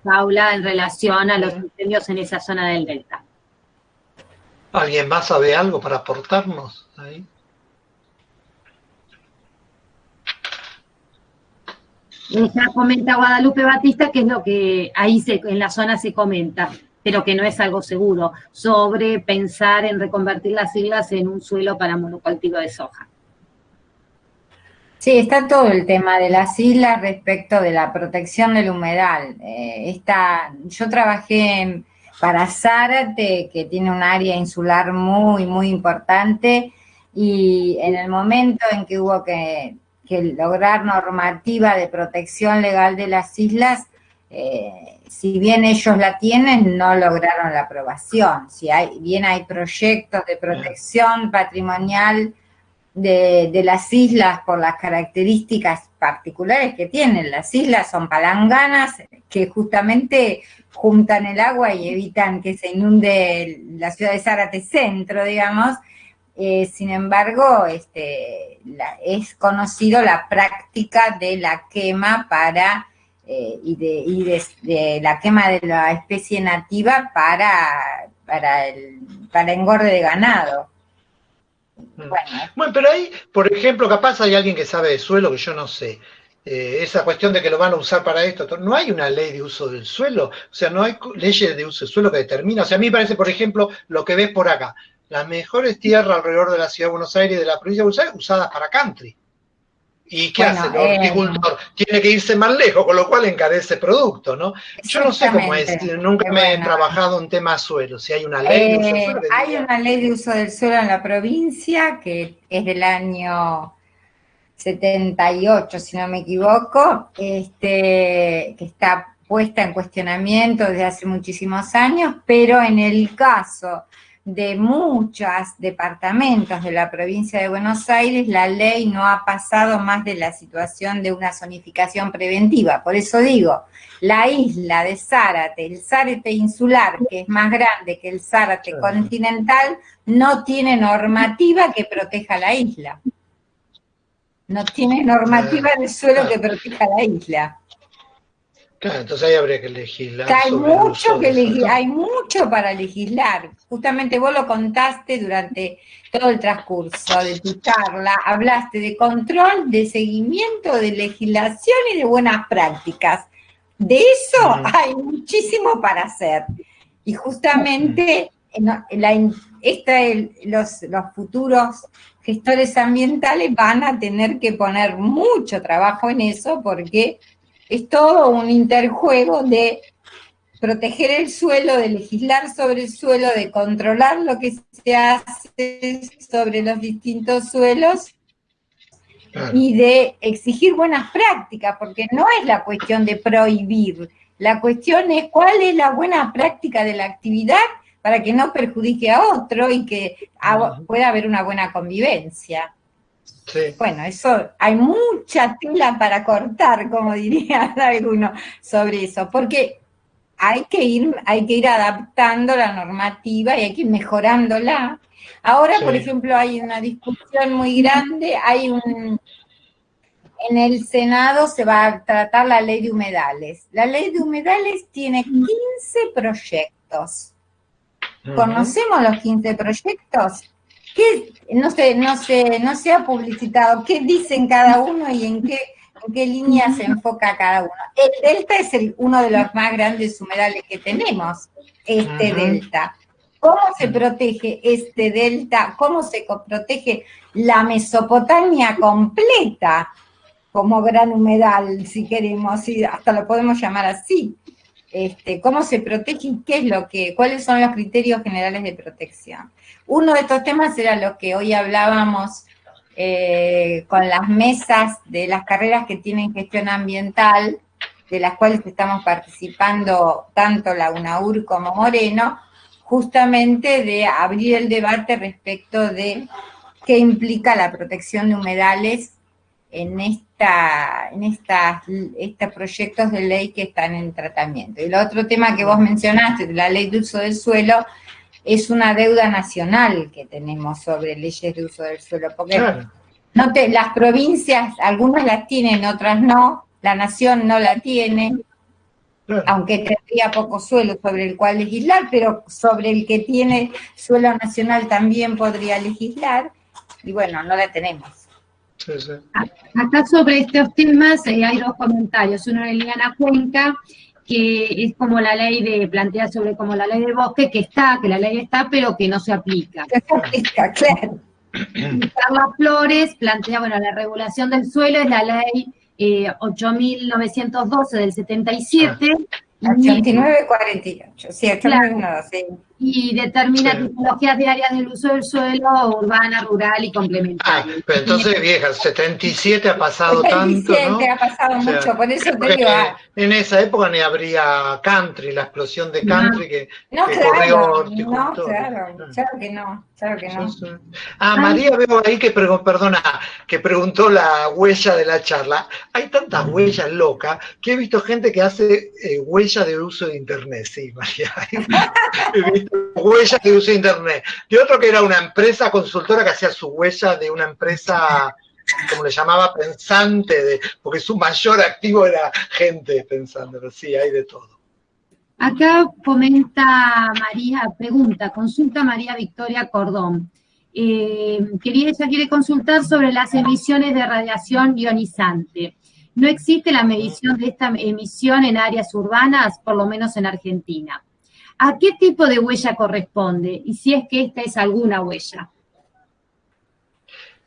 Paula en relación a los incendios en esa zona del delta. ¿Alguien más sabe algo para aportarnos ahí? Ya comenta Guadalupe Batista que es lo que ahí en la zona se comenta, pero que no es algo seguro, sobre pensar en reconvertir las islas en un suelo para monocultivo de soja. Sí, está todo el tema de las islas respecto de la protección del humedal. Eh, yo trabajé para Zárate, que tiene un área insular muy, muy importante, y en el momento en que hubo que que lograr normativa de protección legal de las islas, eh, si bien ellos la tienen, no lograron la aprobación. Si hay, bien hay proyectos de protección patrimonial de, de, las islas por las características particulares que tienen. Las islas son palanganas que justamente juntan el agua y evitan que se inunde la ciudad de Zárate Centro, digamos, eh, sin embargo, este, es conocido la práctica de la quema para eh, y, de, la quema de la especie nativa para, para, el, para engorde de ganado. Mm. Bueno. pero ahí, por ejemplo, capaz hay alguien que sabe de suelo que yo no sé. Eh, esa cuestión de que lo van a usar para esto, no hay una ley de uso del suelo, o sea, no hay leyes de uso del suelo que determina, o sea, a mí me parece, por ejemplo, lo que ves por acá, las mejores tierras alrededor de la ciudad de Buenos Aires y de la provincia de Buenos Aires usadas para country. ¿Y qué hace el eh, horticultor? Tiene que irse más lejos, con lo cual encarece producto, ¿no? Yo no sé cómo es, nunca me he trabajado en tema suelo, si hay una ley de uso del suelo. Hay una ley de uso del suelo en la provincia que es del año 78, si no me equivoco, este, que está puesta en cuestionamiento desde hace muchísimos años, pero en el caso de muchos departamentos de la provincia de Buenos Aires, la ley no ha pasado más de la situación de una zonificación preventiva. Por eso digo, la isla de Zárate, el Zárate insular, que es más grande que el Zárate continental, no tiene normativa que proteja la isla. No tiene normativa de suelo que proteja la isla entonces ahí habría que legislar. hay mucho, que hay mucho para legislar. Justamente vos lo contaste durante todo el transcurso de tu charla. Hablaste de control, de seguimiento, de legislación y de buenas prácticas. De eso hay muchísimo para hacer. Y justamente los, los futuros gestores ambientales van a tener que poner mucho trabajo en eso porque es todo un interjuego de proteger el suelo, de legislar sobre el suelo, de controlar lo que se hace sobre los distintos suelos y de exigir buenas prácticas, porque no es la cuestión de prohibir, la cuestión es cuál es la buena práctica de la actividad para que no perjudique a otro y que pueda haber una buena convivencia. Bueno, eso, hay mucha tela para cortar, como diría alguno, sobre eso, porque hay que ir, hay que ir adaptando la normativa y hay que ir mejorándola. Ahora, por ejemplo, hay una discusión muy grande, hay un, en el Senado se va a tratar la ley de humedales. La ley de humedales tiene 15 proyectos. ¿Conocemos los 15 proyectos? ¿Qué, no, sé, no, sé, no se ha publicitado qué dicen cada uno y en qué, en qué línea se enfoca cada uno. El delta es el, uno de los más grandes humedales que tenemos, este delta. ¿Cómo se protege este delta? ¿Cómo se protege la Mesopotamia completa? como gran humedal, si queremos, y hasta lo podemos llamar así. Este, cómo se protege y qué es lo que, cuáles son los criterios generales de protección. Uno de estos temas era lo que hoy hablábamos eh, con las mesas de las carreras que tienen gestión ambiental, de las cuales estamos participando tanto la UNAUR como Moreno, justamente de abrir el debate respecto de qué implica la protección de humedales en, esta, en estas, estos proyectos de ley que están en tratamiento. Y el otro tema que vos mencionaste, la ley de uso del suelo, es una deuda nacional que tenemos sobre leyes de uso del suelo, porque no te, las provincias, algunas las tienen, otras no, la nación no la tiene, aunque tendría poco suelo sobre el cual legislar, pero sobre el que tiene suelo nacional también podría legislar, y bueno, no la tenemos. Acá sobre estos temas eh, hay dos comentarios. Uno de Liliana Cuenca, que es como la ley de, plantea sobre como la ley del bosque, que está, que la ley está, pero que no se aplica. Que se aplica, claro. Carla Flores plantea, bueno, la regulación del suelo es la ley eh, 8.912 del 77. 8948, sí, 8912, sí y determina tipologías diarias del uso del suelo, urbana, rural y complementaria. Ah, pero entonces, vieja, 77 ha pasado tanto, ¿no? ha pasado mucho, por eso te digo... Ah. En esa época ni habría country, la explosión de country que, no, claro, corrió No, claro, claro que no, claro que no. Ah, María veo ahí que, perdona, que preguntó la huella de la charla. Hay tantas huellas locas que he visto gente que hace eh, huella de uso de internet, sí, María. he visto huellas de uso de Internet. Y otro que era una empresa consultora que hacía su huella de una empresa, como le llamaba, pensante, porque su mayor activo era gente pensando, sí, hay de todo. Acá comenta María, pregunta, consulta María Victoria Cordón. Eh, quería, ella quiere consultar sobre las emisiones de radiación ionizante. No existe la medición de esta emisión en áreas urbanas, por lo menos en Argentina. ¿A qué tipo de huella corresponde? Y si es que esta es alguna huella.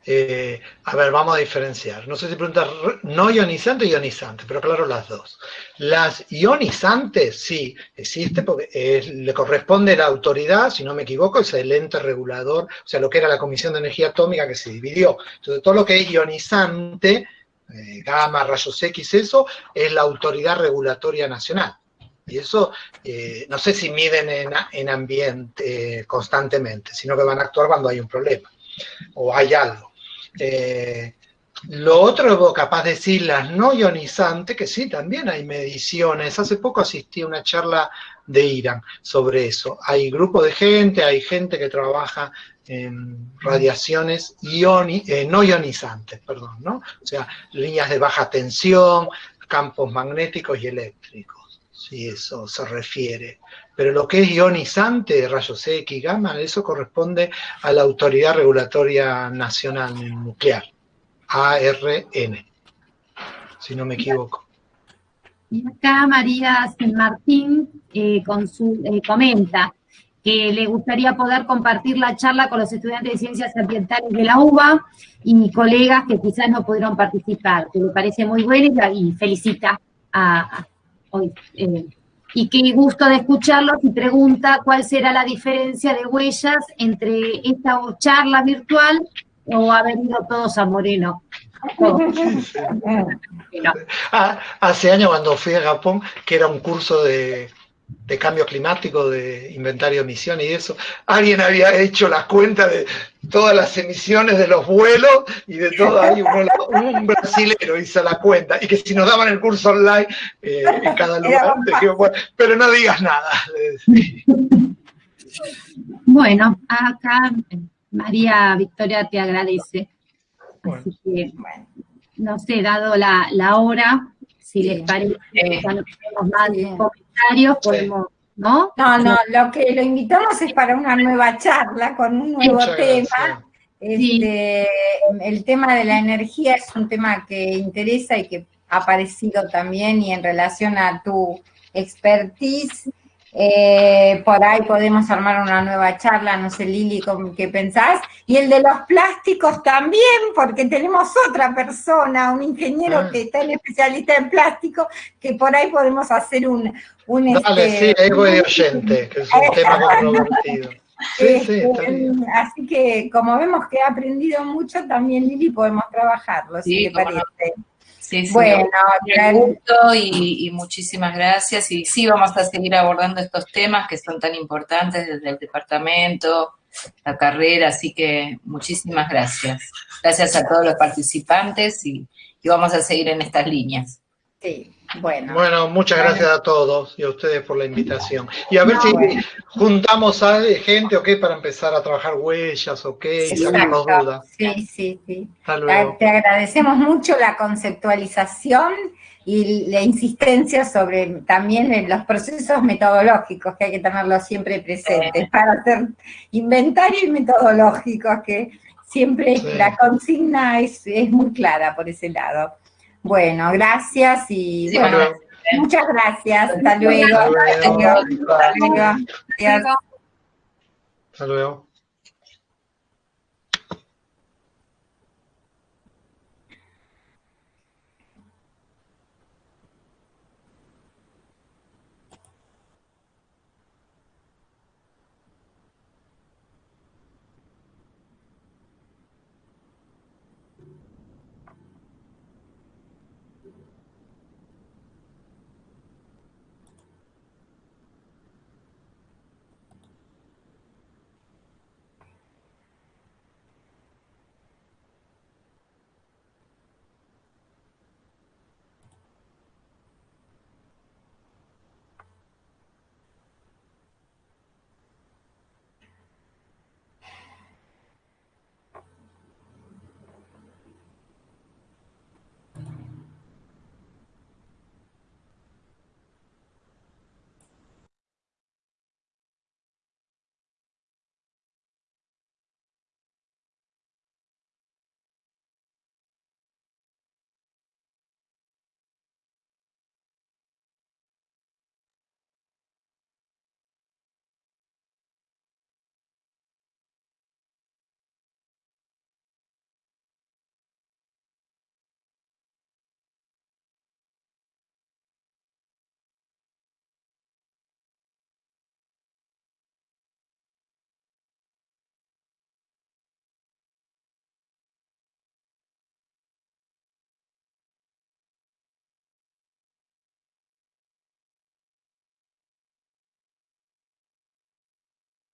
Eh, a ver, vamos a diferenciar. No sé si preguntas no ionizante o ionizante, pero claro, las dos. Las ionizantes, sí, existe porque le corresponde la autoridad, si no me equivoco, es el ente regulador, o sea, lo que era la Comisión de Energía Atómica que se dividió. Entonces, todo lo que es ionizante, eh, gamma, rayos X, eso, es la autoridad regulatoria nacional. Y eso, eh, no sé si miden en, ambiente constantemente, sino que van a actuar cuando hay un problema o hay algo. Eh, lo otro, capaz de decir las no ionizantes, que sí, también hay mediciones. Hace poco asistí a una charla de Irán sobre eso. Hay grupos de gente, hay gente que trabaja en radiaciones eh, no ionizantes, perdón, ¿no? O sea, líneas de baja tensión, campos magnéticos y eléctricos si eso se refiere. Pero lo que es ionizante, rayos X, gamma, eso corresponde a la Autoridad Regulatoria Nacional Nuclear, ARN, si no me equivoco. Y acá María San Martín eh, eh, comenta que le gustaría poder compartir la charla con los estudiantes de Ciencias Ambientales de la UBA y mis colegas que quizás no pudieron participar, que le parece muy buena y felicita a, Eh, y qué gusto de escucharlos y pregunta cuál será la diferencia de huellas entre esta charla virtual o haber ido todos a Moreno. Ah, hace años cuando fui a Japón, que era un curso de, de cambio climático, de inventario de emisiones y eso, alguien había hecho la cuenta de todas las emisiones de los vuelos y de todo. Ahí, un, brasilero hizo la cuenta, y que si nos daban el curso online eh, en cada lugar, pero no digas nada. Bueno, acá María Victoria te agradece. Así que, no sé, dado la, la hora, si les parece, ya no tenemos más comentarios, podemos, ¿no? No, no, lo que lo invitamos es para una nueva charla con un nuevo tema. Este, el tema de la energía es un tema que interesa y que ha aparecido también y en relación a tu expertise eh, por ahí podemos armar una nueva charla, no sé Lili, ¿qué pensás? Y el de los plásticos también, porque tenemos otra persona, un ingeniero ah. que está en especialista en plástico, que por ahí podemos hacer un... un Dale, este, sí, de oyente, que es un tema controvertido. Sí, sí, este, así que como vemos que ha aprendido mucho, también Lili podemos trabajarlo, si te parece. Sí, sí, bueno, gusto y, muchísimas gracias. Y sí, vamos a seguir abordando estos temas que son tan importantes desde el departamento, la carrera, así que muchísimas gracias. Gracias a todos los participantes y, y vamos a seguir en estas líneas. Sí. Bueno. Bueno, muchas gracias a todos y a ustedes por la invitación. Y a ver si juntamos a gente, ¿ok? Para empezar a trabajar huellas, ¿ok? Y sacarnos dudas. Sí, sí, sí. Te agradecemos mucho la conceptualización y la insistencia sobre también los procesos metodológicos que hay que tenerlos siempre presentes para hacer inventarios metodológicos que siempre la consigna es, es muy clara por ese lado. Bueno, gracias y bueno, muchas gracias. Hasta luego. Hasta luego. Hasta luego.